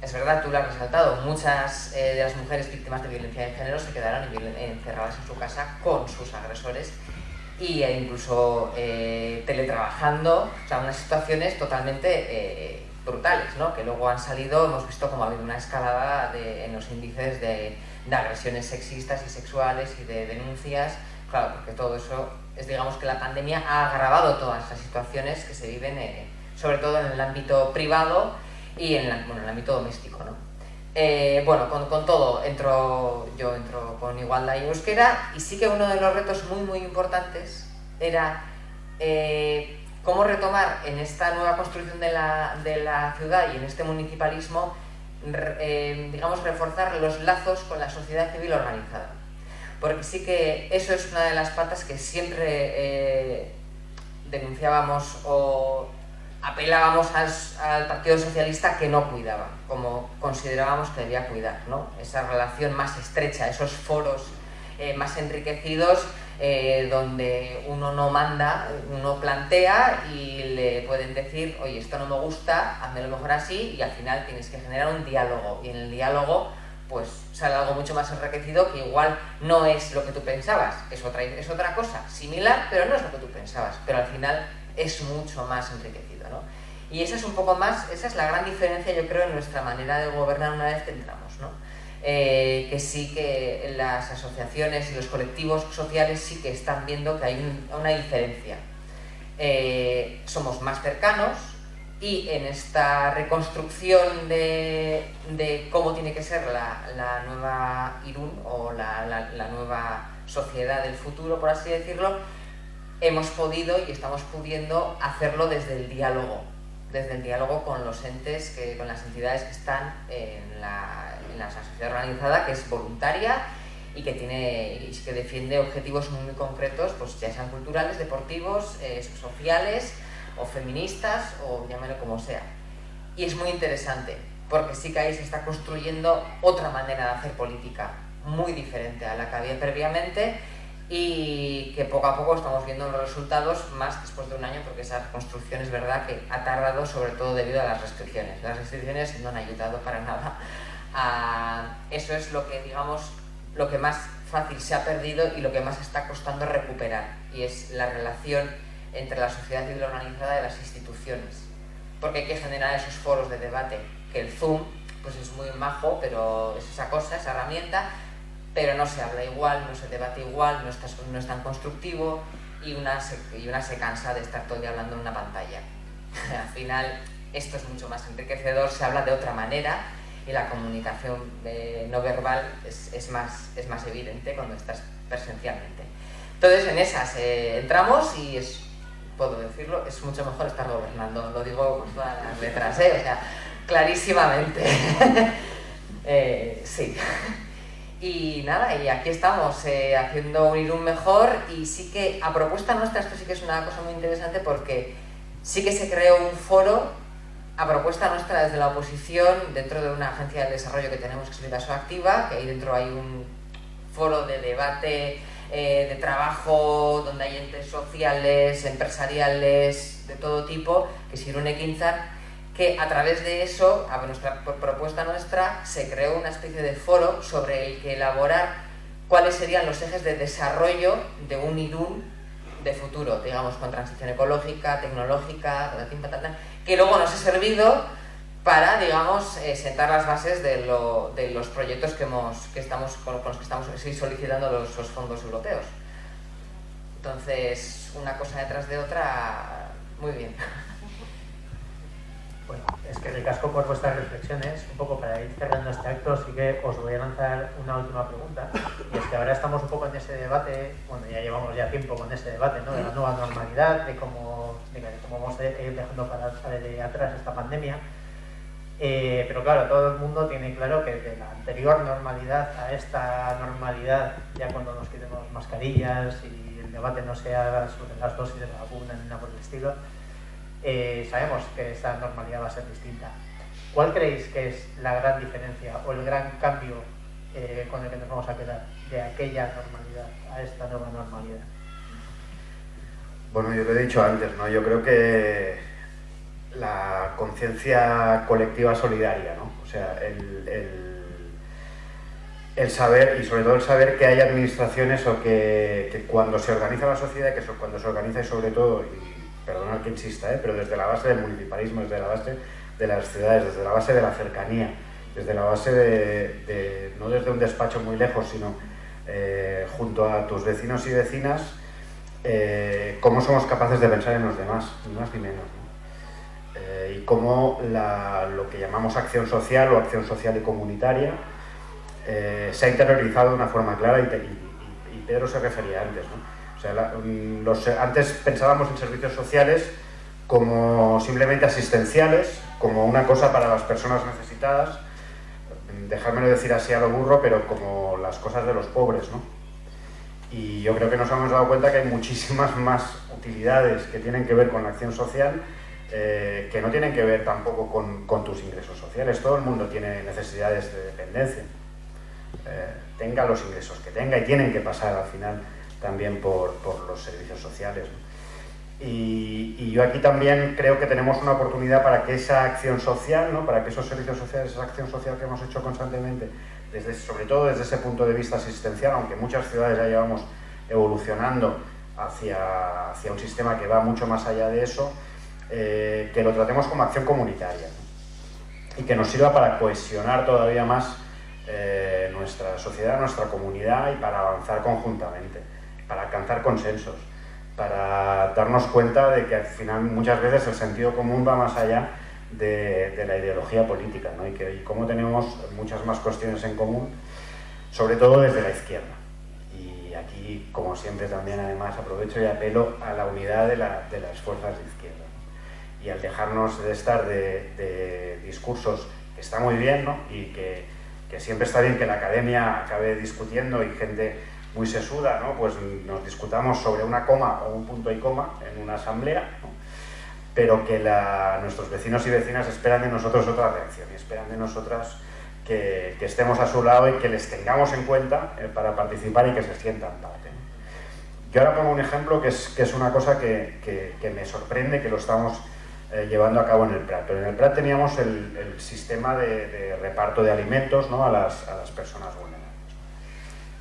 es verdad, tú lo has resaltado, muchas eh, de las mujeres víctimas de violencia de género se quedaron encerradas en su casa con sus agresores y e incluso eh, teletrabajando, o sea, unas situaciones totalmente eh, brutales, ¿no? que luego han salido, hemos visto como ha habido una escalada de, en los índices de, de, agresiones sexistas y sexuales y de denuncias, claro, porque todo eso es, digamos, que la pandemia ha agravado todas las situaciones que se viven, eh, sobre todo en el ámbito privado y en, bueno, en el ámbito doméstico, ¿no? Eh, bueno, con, con, todo, entro, yo entro con igualdad y euskera y sí que uno de los retos muy muy importantes era eh, cómo retomar en esta nueva construcción de la, de la ciudad y en este municipalismo, eh, digamos, reforzar los lazos con la sociedad civil organizada. Porque sí que eso es una de las patas que siempre denunciábamos o apelábamos al, Partido Socialista que no cuidaba, como considerábamos que debía cuidar, ¿no? Esa relación más estrecha, esos foros eh, más enriquecidos eh, donde uno no manda, uno plantea y le pueden decir, oye, esto no me gusta, hazme lo mejor así y al final tienes que generar un diálogo y en el diálogo pues sale algo mucho más enriquecido que igual no es lo que tú pensabas, es otra, es otra cosa, similar, pero no es lo que tú pensabas, pero al final es mucho más enriquecido. ¿no? Y esa es un poco más, esa es la gran diferencia yo creo en nuestra manera de gobernar una vez que entramos. Eh, que sí que las asociaciones y los colectivos sociales sí que están viendo que hay una diferencia. Eh, somos más cercanos y en esta reconstrucción de, cómo tiene que ser la, nueva Irún o la nueva sociedad del futuro, por así decirlo, hemos podido y estamos pudiendo hacerlo desde el diálogo, desde el diálogo con los entes, que, con las entidades que están en la, en la sociedad organizada, que es voluntaria y que, tiene, y que defiende objetivos muy, concretos, pues ya sean culturales, deportivos, eh, sociales o feministas o llámelo como sea. Y es muy interesante, porque sí que ahí se está construyendo otra manera de hacer política, muy diferente a la que había previamente y que poco a poco estamos viendo los resultados más después de un año porque esa reconstrucción es verdad que ha tardado sobre todo debido a las restricciones. Las restricciones no han ayudado para nada. Eso es lo que, digamos, lo que más fácil se ha perdido y lo que más está costando recuperar y es la relación entre la sociedad civil organizada y las instituciones. Porque hay que generar esos foros de debate, que el Zoom pues es muy majo, pero es esa cosa, esa herramienta, pero no se habla igual, no se debate igual, no, está, no es tan constructivo y una, se, y una se cansa de estar todo el día hablando en una pantalla. Al final esto es mucho más enriquecedor, se habla de otra manera y la comunicación eh, no verbal es, es, más, es más evidente cuando estás presencialmente. Entonces en esas eh, entramos y es, puedo decirlo, es mucho mejor estar gobernando, lo digo con todas las letras, ¿eh? o sea, clarísimamente. eh, sí. Y nada, y aquí estamos eh, haciendo un Irún mejor y sí que a propuesta nuestra esto sí que es una cosa muy interesante porque sí que se creó un foro a propuesta nuestra desde la oposición dentro de una agencia de desarrollo que tenemos que es Vidaso Activa, que ahí dentro hay un foro de debate eh, de trabajo, donde hay entes sociales, empresariales, de todo tipo, que es Irune Quinzar, que a través de eso, a nuestra propuesta nuestra, se creó una especie de foro sobre el que elaborar cuáles serían los ejes de desarrollo de un Irún de futuro, digamos, con transición ecológica, tecnológica, que luego nos ha servido para, digamos, eh, sentar las bases de, los proyectos que, hemos, que estamos, con los que estamos solicitando los fondos europeos. Entonces, una cosa detrás de otra, muy bien. Bueno, es que ricasco por vuestras reflexiones. Un poco para ir cerrando este acto, sí que os voy a lanzar una última pregunta. Y es que ahora estamos un poco en ese debate, bueno, ya llevamos ya tiempo con ese debate, ¿no? De la nueva normalidad, de cómo, de cómo vamos a ir dejando para, atrás esta pandemia. Eh, pero claro, todo el mundo tiene claro que de la anterior normalidad a esta normalidad, ya cuando nos quitemos mascarillas y el debate no sea sobre las dosis de la vacuna ni nada por el estilo, eh, sabemos que esa normalidad va a ser distinta. ¿Cuál creéis que es la gran diferencia o el gran cambio eh, con el que nos vamos a quedar de aquella normalidad a esta nueva normalidad? Bueno, yo lo he dicho antes, ¿no? Yo creo que la conciencia colectiva solidaria, ¿no? O sea, el, el, saber, y sobre todo el saber que hay administraciones o que, que cuando se organiza la sociedad, que cuando se organiza y sobre todo, perdonad que insista, ¿eh? pero desde la base del municipalismo, desde la base de las ciudades, desde la base de la cercanía, desde la base de, no desde un despacho muy lejos, sino eh, junto a tus vecinos y vecinas, eh, cómo somos capaces de pensar en los demás, ni más ni menos. y cómo lo que llamamos acción social o acción social y comunitaria se ha interiorizado de una forma clara y, y, y Pedro se refería antes. ¿no? Antes pensábamos en servicios sociales como simplemente asistenciales, como una cosa para las personas necesitadas, dejármelo decir así a lo burro, pero como las cosas de los pobres, ¿no? Y yo creo que nos hemos dado cuenta que hay muchísimas más utilidades que tienen que ver con la acción social, eh, que no tienen que ver tampoco con, con, tus ingresos sociales. Todo el mundo tiene necesidades de dependencia, eh, tenga los ingresos que tenga y tienen que pasar al final también por, por los servicios sociales. Y, yo aquí también creo que tenemos una oportunidad para que esa acción social, ¿no? para que esos servicios sociales, esa acción social que hemos hecho constantemente, desde, sobre todo desde ese punto de vista asistencial, aunque muchas ciudades ya llevamos evolucionando hacia, hacia un sistema que va mucho más allá de eso, eh, que lo tratemos como acción comunitaria y que nos sirva para cohesionar todavía más eh, nuestra sociedad, nuestra comunidad y para avanzar conjuntamente para alcanzar consensos, para darnos cuenta de que al final muchas veces el sentido común va más allá de, la ideología política ¿no? y, que, y cómo tenemos muchas más cuestiones en común, sobre todo desde la izquierda. Y aquí, como siempre, también además aprovecho y apelo a la unidad de, las fuerzas de izquierda. Y al dejarnos de estar de, discursos que está muy bien ¿no? y que, que siempre está bien que la academia acabe discutiendo y gente muy sesuda, ¿no? pues nos discutamos sobre una coma o un punto y coma en una asamblea, pero que nuestros vecinos y vecinas esperan de nosotros otra reacción y esperan de nosotras que, estemos a su lado y que les tengamos en cuenta eh, para participar y que se sientan parte. Yo ahora pongo un ejemplo que es, que es una cosa que, me sorprende, que lo estamos eh, llevando a cabo en el Prat. Pero en el Prat teníamos el, sistema de, reparto de alimentos ¿no? a, las, a las personas vulnerables.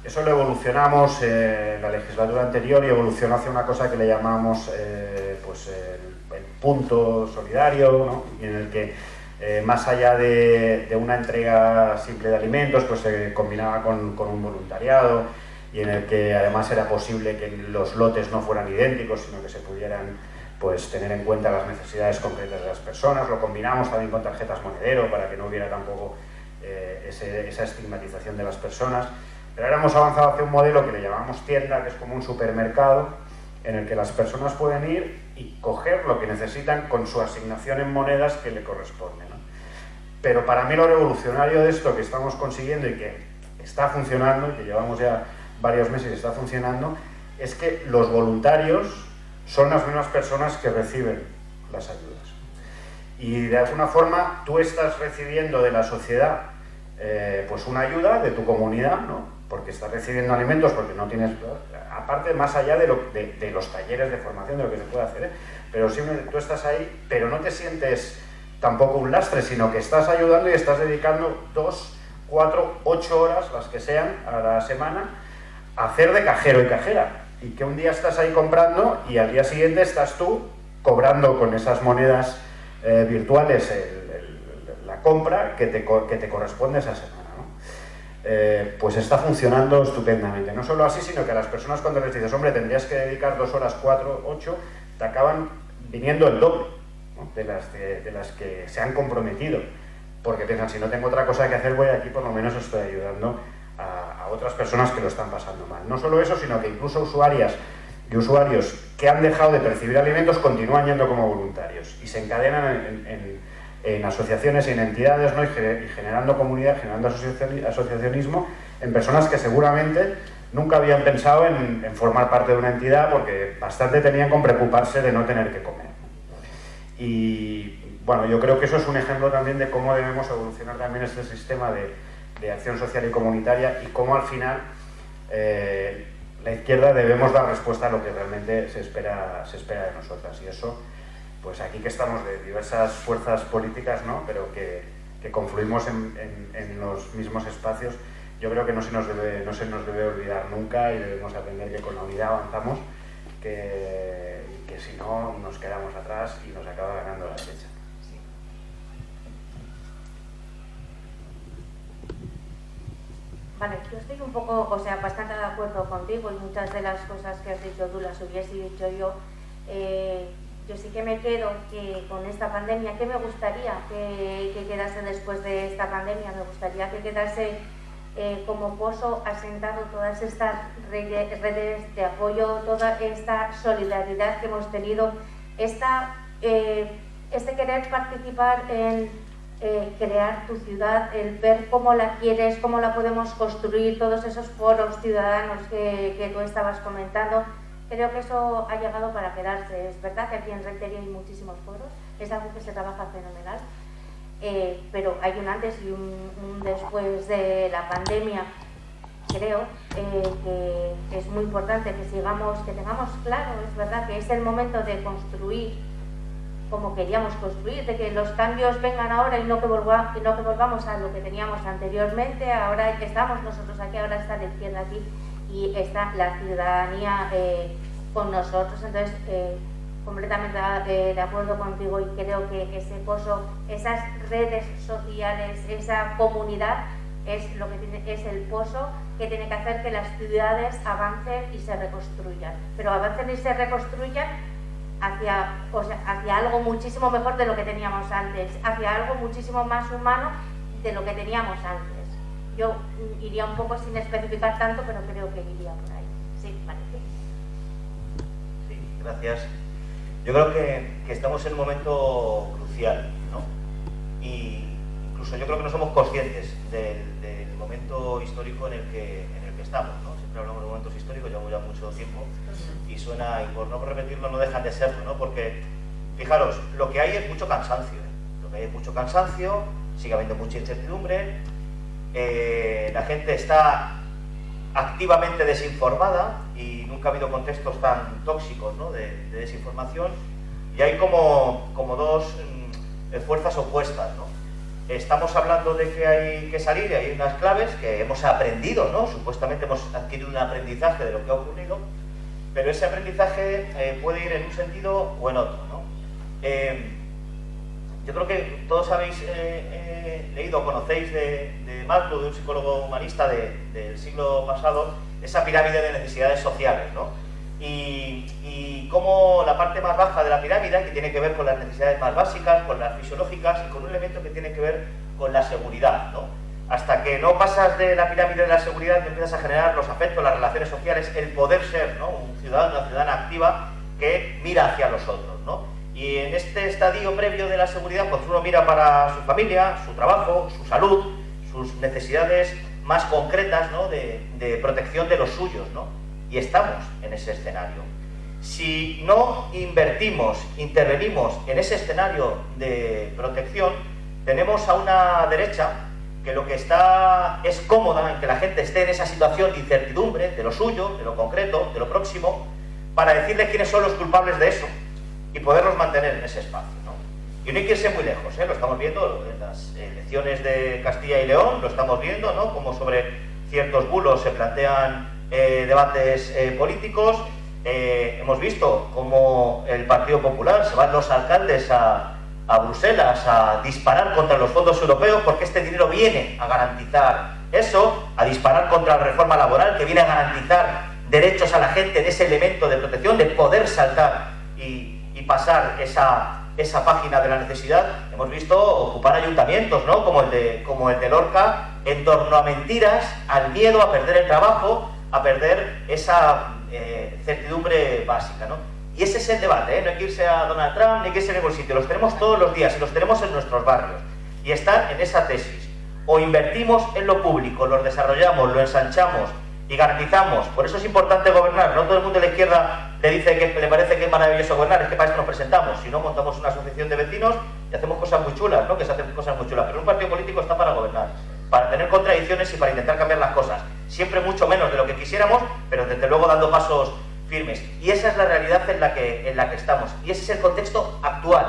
Eso lo evolucionamos eh, en la legislatura anterior y evolucionó hacia una cosa que le llamamos eh, pues el, punto solidario, en el que eh, más allá de, una entrega simple de alimentos, pues se combinaba con, un voluntariado y en el que además era posible que los lotes no fueran idénticos, sino que se pudieran pues, tener en cuenta las necesidades concretas de las personas. Lo combinamos también con tarjetas monedero para que no hubiera tampoco esa estigmatización de las personas. Pero ahora hemos avanzado hacia un modelo que le llamamos tienda, que es como un supermercado, en el que las personas pueden ir y coger lo que necesitan con su asignación en monedas que le corresponde. Pero para mí lo revolucionario de esto que estamos consiguiendo y que está funcionando, y que llevamos ya varios meses y está funcionando, es que los voluntarios son las mismas personas que reciben las ayudas. Y de alguna forma tú estás recibiendo de la sociedad eh, pues una ayuda de tu comunidad, ¿no? porque estás recibiendo alimentos, porque no tienes... Aparte, más allá de, lo, de, los talleres de formación, de lo que se puede hacer, ¿eh? pero si tú estás ahí, pero no te sientes tampoco un lastre, sino que estás ayudando y estás dedicando dos, cuatro, ocho horas, las que sean, a la semana, a hacer de cajero y cajera. Y que un día estás ahí comprando y al día siguiente estás tú cobrando con esas monedas eh, virtuales compra que te, que te, corresponde esa semana. Eh, pues está funcionando estupendamente. No solo así, sino que a las personas cuando les dices, hombre, tendrías que dedicar dos horas, cuatro, ocho, te acaban viniendo el doble de, las, de, las que se han comprometido. Porque piensan, si no tengo otra cosa que hacer, voy aquí, por lo menos estoy ayudando a, a otras personas que lo están pasando mal. No solo eso, sino que incluso usuarias y usuarios que han dejado de percibir alimentos continúan yendo como voluntarios y se encadenan en, asociaciones y en entidades ¿no? y, generando comunidad, generando asociacionismo en personas que seguramente nunca habían pensado en, formar parte de una entidad porque bastante tenían con preocuparse de no tener que comer. Y bueno, yo creo que eso es un ejemplo también de cómo debemos evolucionar también este sistema de, acción social y comunitaria y cómo al final eh, la izquierda debemos dar respuesta a lo que realmente se espera, se espera de nosotras. Y eso, pues aquí que estamos de diversas fuerzas políticas, ¿no? pero que, confluimos en, en, los mismos espacios, yo creo que no se, nos debe, no se nos debe olvidar nunca y debemos aprender que con la unidad avanzamos, que, que si no nos quedamos atrás y nos acaba ganando la derecha. Vale, yo estoy un poco, o sea, bastante de acuerdo contigo y muchas de las cosas que has dicho tú las hubiese dicho yo. Eh, yo sí que me quedo que con esta pandemia, ¿qué me gustaría que, quedase después de esta pandemia? Me gustaría que quedase eh, como pozo asentado todas estas redes de apoyo, toda esta solidaridad que hemos tenido, eh, este querer participar en eh, crear tu ciudad, el ver cómo la quieres, cómo la podemos construir, todos esos foros ciudadanos que, tú estabas comentando. Creo que eso ha llegado para quedarse. Es verdad que aquí en Rentería hay muchísimos foros, es algo que se trabaja fenomenal, eh, pero hay un antes y un, después de la pandemia. Creo eh, que es muy importante que sigamos, que tengamos claro, es verdad que es el momento de construir como queríamos construir, de que los cambios vengan ahora y no que, que volvamos a lo que teníamos anteriormente, ahora estamos nosotros aquí, ahora está la izquierda aquí y está la ciudadanía eh, con nosotros, entonces eh, completamente eh, de acuerdo contigo y creo que ese pozo, esas redes sociales, esa comunidad es lo que tiene, es el pozo que tiene que hacer que las ciudades avancen y se reconstruyan, pero avancen y se reconstruyan hacia, hacia algo muchísimo mejor de lo que teníamos antes, hacia algo muchísimo más humano de lo que teníamos antes. Yo iría un poco sin especificar tanto, pero creo que iría por ahí. Sí, vale. Sí, gracias. Yo creo que, que estamos en un momento crucial, ¿no? Y incluso yo creo que no somos conscientes del, del momento histórico en el que, en el que estamos, ¿no? Siempre hablamos de momentos históricos, llevamos ya mucho tiempo y suena, y por no repetirlo no dejan de serlo, ¿no? Porque, fijaros, lo que hay es mucho cansancio, ¿eh? lo que hay es mucho cansancio, sigue habiendo mucha incertidumbre, eh, la gente está activamente desinformada y nunca ha habido contextos tan tóxicos de, desinformación y hay como, como dos mm, fuerzas opuestas. Estamos hablando de que hay que salir y hay unas claves que hemos aprendido, ¿no? supuestamente hemos adquirido un aprendizaje de lo que ha ocurrido, pero ese aprendizaje eh, puede ir en un sentido o en otro. ¿no? Eh, yo creo que todos habéis eh, leído o conocéis de, de Maslow, de un psicólogo humanista del siglo pasado, esa pirámide de necesidades sociales. ¿no? Y, y cómo la parte más baja de la pirámide, que tiene que ver con las necesidades más básicas, con las fisiológicas y con un elemento que tiene que ver con la seguridad. ¿no? hasta que no pasas de la pirámide de la seguridad y empiezas a generar los afectos, las relaciones sociales, el poder ser ¿no? un ciudadano, una ciudadana activa que mira hacia los otros. ¿no? Y en este estadio previo de la seguridad, pues uno mira para su familia, su trabajo, su salud, sus necesidades más concretas ¿no? de, de, protección de los suyos. ¿no? Y estamos en ese escenario. Si no invertimos, intervenimos en ese escenario de protección, tenemos a una derecha que lo que está es cómoda en que la gente esté en esa situación de incertidumbre, de lo suyo, de lo concreto, de lo próximo, para decirle quiénes son los culpables de eso y poderlos mantener en ese espacio. Y no hay que irse muy lejos, ¿eh? lo estamos viendo en las elecciones de Castilla y León, lo estamos viendo, ¿no? como sobre ciertos bulos se plantean eh, debates eh, políticos. hemos visto cómo el Partido Popular se van los alcaldes a, a Bruselas a disparar contra los fondos europeos porque este dinero viene a garantizar eso, a disparar contra la reforma laboral que viene a garantizar derechos a la gente en ese elemento de protección, de poder saltar y, pasar esa, esa página de la necesidad. Hemos visto ocupar ayuntamientos, ¿no? como, el de, como el de Lorca, en torno a mentiras, al miedo a perder el trabajo, a perder esa eh, certidumbre básica. ¿no? Y ese es el debate, ¿eh? no hay que irse a Donald Trump, ni hay que irse a ningún sitio, los tenemos todos los días y los tenemos en nuestros barrios. Y están en esa tesis. O invertimos en lo público, lo desarrollamos, lo ensanchamos y garantizamos. Por eso es importante gobernar. No todo el mundo de la izquierda le dice que le parece que es maravilloso gobernar, es que para esto nos presentamos. Si no, montamos una asociación de vecinos y hacemos cosas muy chulas, ¿no? que se hacen cosas muy chulas. Pero un partido político está para gobernar, para tener contradicciones y para intentar cambiar las cosas. Siempre mucho menos de lo que quisiéramos, pero desde luego dando pasos firmes. Y esa es la realidad en la, que, en la que estamos. Y ese es el contexto actual.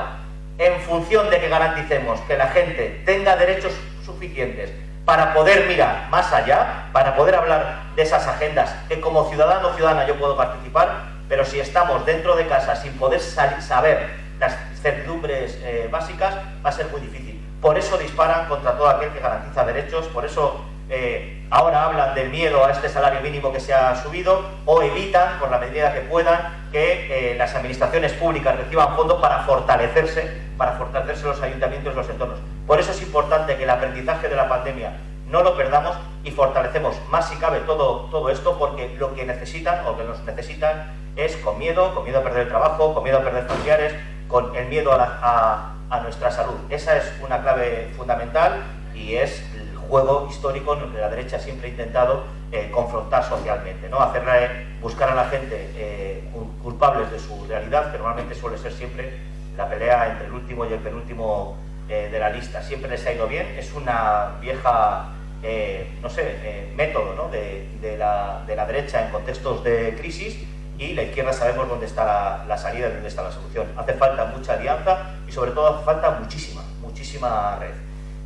En función de que garanticemos que la gente tenga derechos suficientes para poder mirar más allá, para poder hablar de esas agendas que como ciudadano o ciudadana yo puedo participar, pero si estamos dentro de casa sin poder saber las certidumbres eh, básicas, va a ser muy difícil. Por eso disparan contra todo aquel que garantiza derechos, por eso eh, ahora hablan del miedo a este salario mínimo que se ha subido o evitan, por la medida que puedan, que eh, las administraciones públicas reciban fondos para fortalecerse, para fortalecerse los ayuntamientos y los entornos. Por eso es importante que el aprendizaje de la pandemia no lo perdamos y fortalecemos más si cabe todo, todo esto porque lo que necesitan o que nos necesitan es con miedo, con miedo a perder el trabajo, con miedo a perder familiares, con el miedo a, nuestra salud. Esa es una clave fundamental y es juego histórico en el que la derecha siempre ha intentado eh, confrontar socialmente, ¿no? Hacerle, buscar a la gente eh, culpables de su realidad, que normalmente suele ser siempre la pelea entre el último y el penúltimo eh, de la lista. Siempre les ha ido bien, es una vieja, no sé, método de, la, derecha en contextos de crisis y la izquierda sabemos dónde está la, la salida y dónde está la solución. Hace falta mucha alianza y sobre todo hace falta muchísima, muchísima red.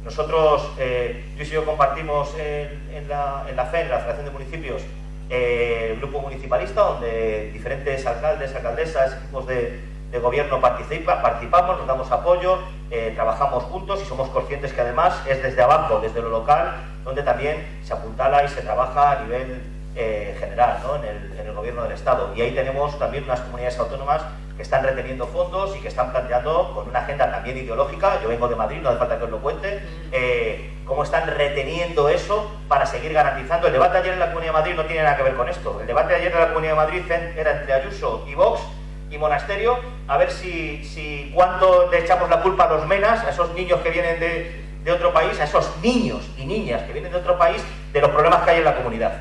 Nosotros, eh, yo y yo compartimos en, la, en, la, FE, en la Federación de Municipios, eh, el grupo municipalista, donde diferentes alcaldes, alcaldesas, equipos de, gobierno participa, participamos, nos damos apoyo, eh, trabajamos juntos y somos conscientes que además es desde abajo, desde lo local, donde también se apuntala y se trabaja a nivel general, en, el, en el gobierno del Estado. Y ahí tenemos también unas comunidades autónomas que están reteniendo fondos y que están planteando con una agenda también ideológica, yo vengo de Madrid, no hace falta que os lo cuente, eh, cómo están reteniendo eso para seguir garantizando. El debate ayer en la Comunidad de Madrid no tiene nada que ver con esto. El debate ayer en la Comunidad de Madrid era entre Ayuso y Vox y Monasterio, a ver si, si cuánto le echamos la culpa a los menas, a esos niños que vienen de, otro país, a esos niños y niñas que vienen de otro país, de los problemas que hay en la comunidad.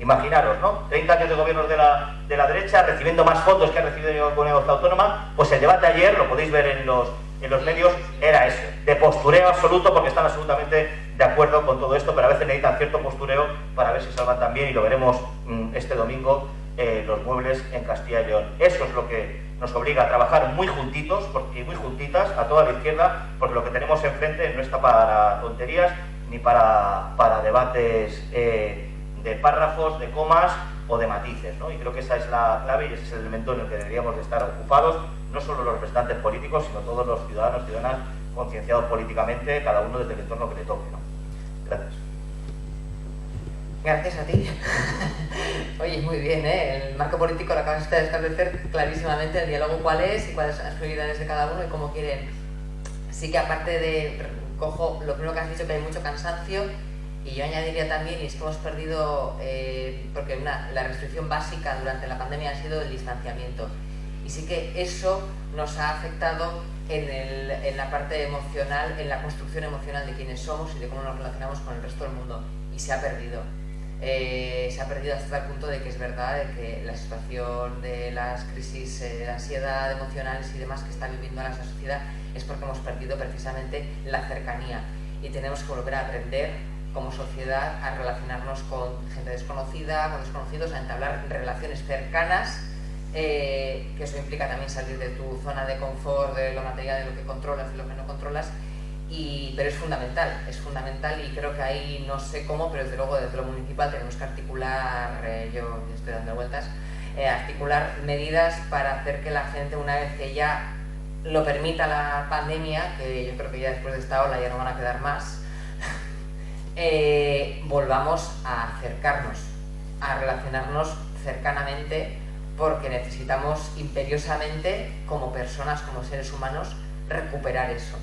Imaginaros, ¿no? 30 años de gobiernos de la, de la derecha, recibiendo más fondos que ha recibido la comunidad autónoma, pues el debate ayer, lo podéis ver en los, en los medios, era eso, de postureo absoluto, porque están absolutamente de acuerdo con todo esto, pero a veces necesitan cierto postureo para ver si salvan también, y lo veremos mm, este domingo, eh, los muebles en Castilla y León. Eso es lo que nos obliga a trabajar muy juntitos y muy juntitas a toda la izquierda, porque lo que tenemos enfrente no está para tonterías ni para, para debates... Eh, de párrafos, de comas o de matices. Y creo que esa es la clave y ese es el elemento en el que deberíamos de estar ocupados, no solo los representantes políticos, sino todos los ciudadanos y ciudadanas concienciados políticamente, cada uno desde el entorno que le toque. Gracias. Gracias a ti. Oye, muy bien, ¿eh? El marco político lo acabas de establecer clarísimamente, el diálogo cuál es y cuáles son las prioridades de cada uno y cómo quieren. Sí que aparte de, cojo lo primero que has dicho, que hay mucho cansancio, y yo añadiría también, y es que hemos perdido, eh, porque una, la restricción básica durante la pandemia ha sido el distanciamiento. Y sí que eso nos ha afectado en, el, en, la parte emocional, en la construcción emocional de quiénes somos y de cómo nos relacionamos con el resto del mundo. Y se ha perdido. Eh, se ha perdido hasta el punto de que es verdad que la situación de las crisis eh, de ansiedad emocionales y demás que está viviendo la sociedad es porque hemos perdido precisamente la cercanía. Y tenemos que volver a aprender como sociedad a relacionarnos con gente desconocida, con desconocidos, a entablar relaciones cercanas, eh, que eso implica también salir de tu zona de confort, de lo material, de lo que controlas y lo que no controlas, pero es fundamental, es fundamental y creo que ahí no sé cómo, pero desde luego desde lo municipal tenemos que articular, eh, yo estoy dando vueltas, eh, articular medidas para hacer que la gente una vez que ya lo permita la pandemia, que yo creo que ya después de esta ola ya no van a quedar más, eh, volvamos a acercarnos, a relacionarnos cercanamente, porque necesitamos imperiosamente, como personas, como seres humanos, recuperar eso.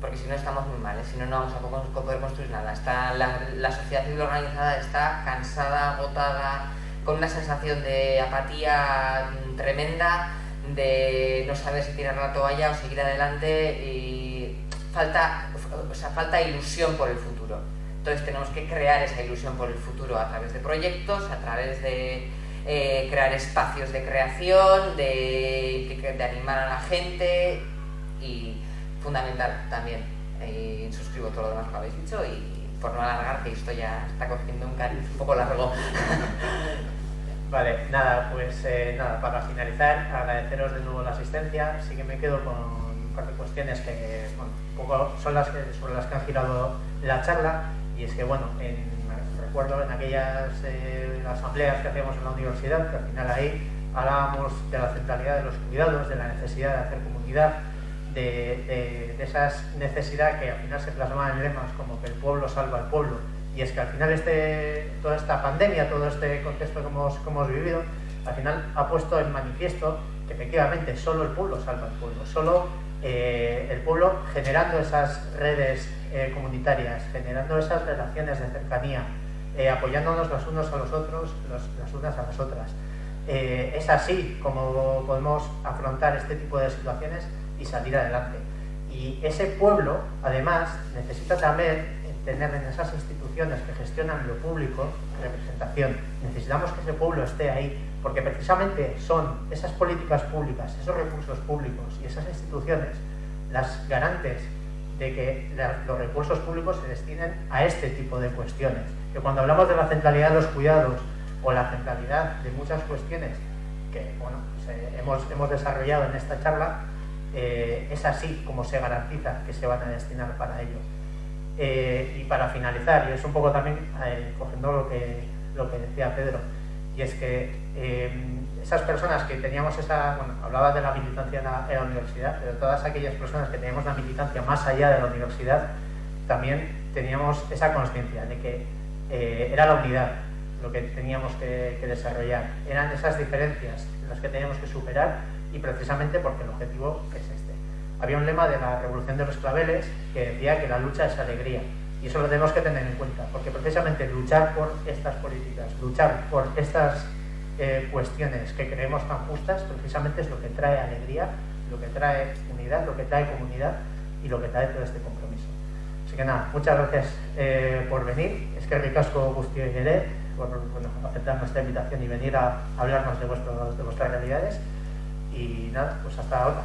Porque si no estamos muy mal, ¿eh? si no, no vamos a poder construir nada. Está, la, sociedad civil organizada está cansada, agotada, con una sensación de apatía tremenda, de no saber si tirar la toalla o seguir adelante y falta, o sea, falta ilusión por el futuro. Entonces tenemos que crear esa ilusión por el futuro a través de proyectos, a través de eh, crear espacios de creación, de, animar a la gente y fundamental también. Y suscribo todo lo demás que habéis dicho y por no alargar, que esto ya está cogiendo un cariz un poco largo. Vale, nada, pues eh, nada, para finalizar, agradeceros de nuevo la asistencia. Sí que me quedo con un par de cuestiones que bueno, un poco son las que, sobre las que han girado la charla. Y es que, bueno, en, recuerdo en aquellas eh, asambleas que hacíamos en la universidad, que al final ahí hablábamos de la centralidad de los cuidados, de la necesidad de hacer comunidad, de, de, esa necesidad que al final se plasmaba en lemas como que el pueblo salva al pueblo y es que al final este, toda esta pandemia, todo este contexto que hemos, vivido, al final ha puesto en manifiesto que efectivamente solo el pueblo salva al pueblo, solo eh, el pueblo generando esas redes eh, comunitarias, generando esas relaciones de cercanía, eh, apoyándonos los unos a los otros, los, las unas a las otras. es así como podemos afrontar este tipo de situaciones y salir adelante. Y ese pueblo, además, necesita también tener en esas instituciones que gestionan lo público representación. Necesitamos que ese pueblo esté ahí, porque precisamente son esas políticas públicas, esos recursos públicos y esas instituciones las garantes de que los recursos públicos se destinen a este tipo de cuestiones. Que cuando hablamos de la centralidad de los cuidados o la centralidad de muchas cuestiones que bueno, pues, eh, hemos, hemos desarrollado en esta charla, eh, es así como se garantiza que se van a destinar para ello. Eh, y para finalizar, y es un poco también eh, cogiendo lo que, lo que decía Pedro, y es que esas personas que teníamos esa, bueno, hablaba de la militancia en la, universidad, pero todas aquellas personas que teníamos la militancia más allá de la universidad, también teníamos esa conciencia de que era la unidad lo que teníamos que, que, desarrollar, eran esas diferencias las que teníamos que superar y precisamente porque el objetivo es este. Había un lema de la Revolución de los Claveles que decía que la lucha es alegría. Y eso lo tenemos que tener en cuenta, porque precisamente luchar por estas políticas, luchar por estas eh, cuestiones que creemos tan justas, precisamente es lo que trae alegría, lo que trae unidad, lo que trae comunidad y lo que trae todo este compromiso. Así que nada, muchas gracias eh, por venir. Es que ricasco Gustio y por bueno, aceptar nuestra invitación y venir a hablarnos de vuestras realidades. Y nada, pues hasta ahora.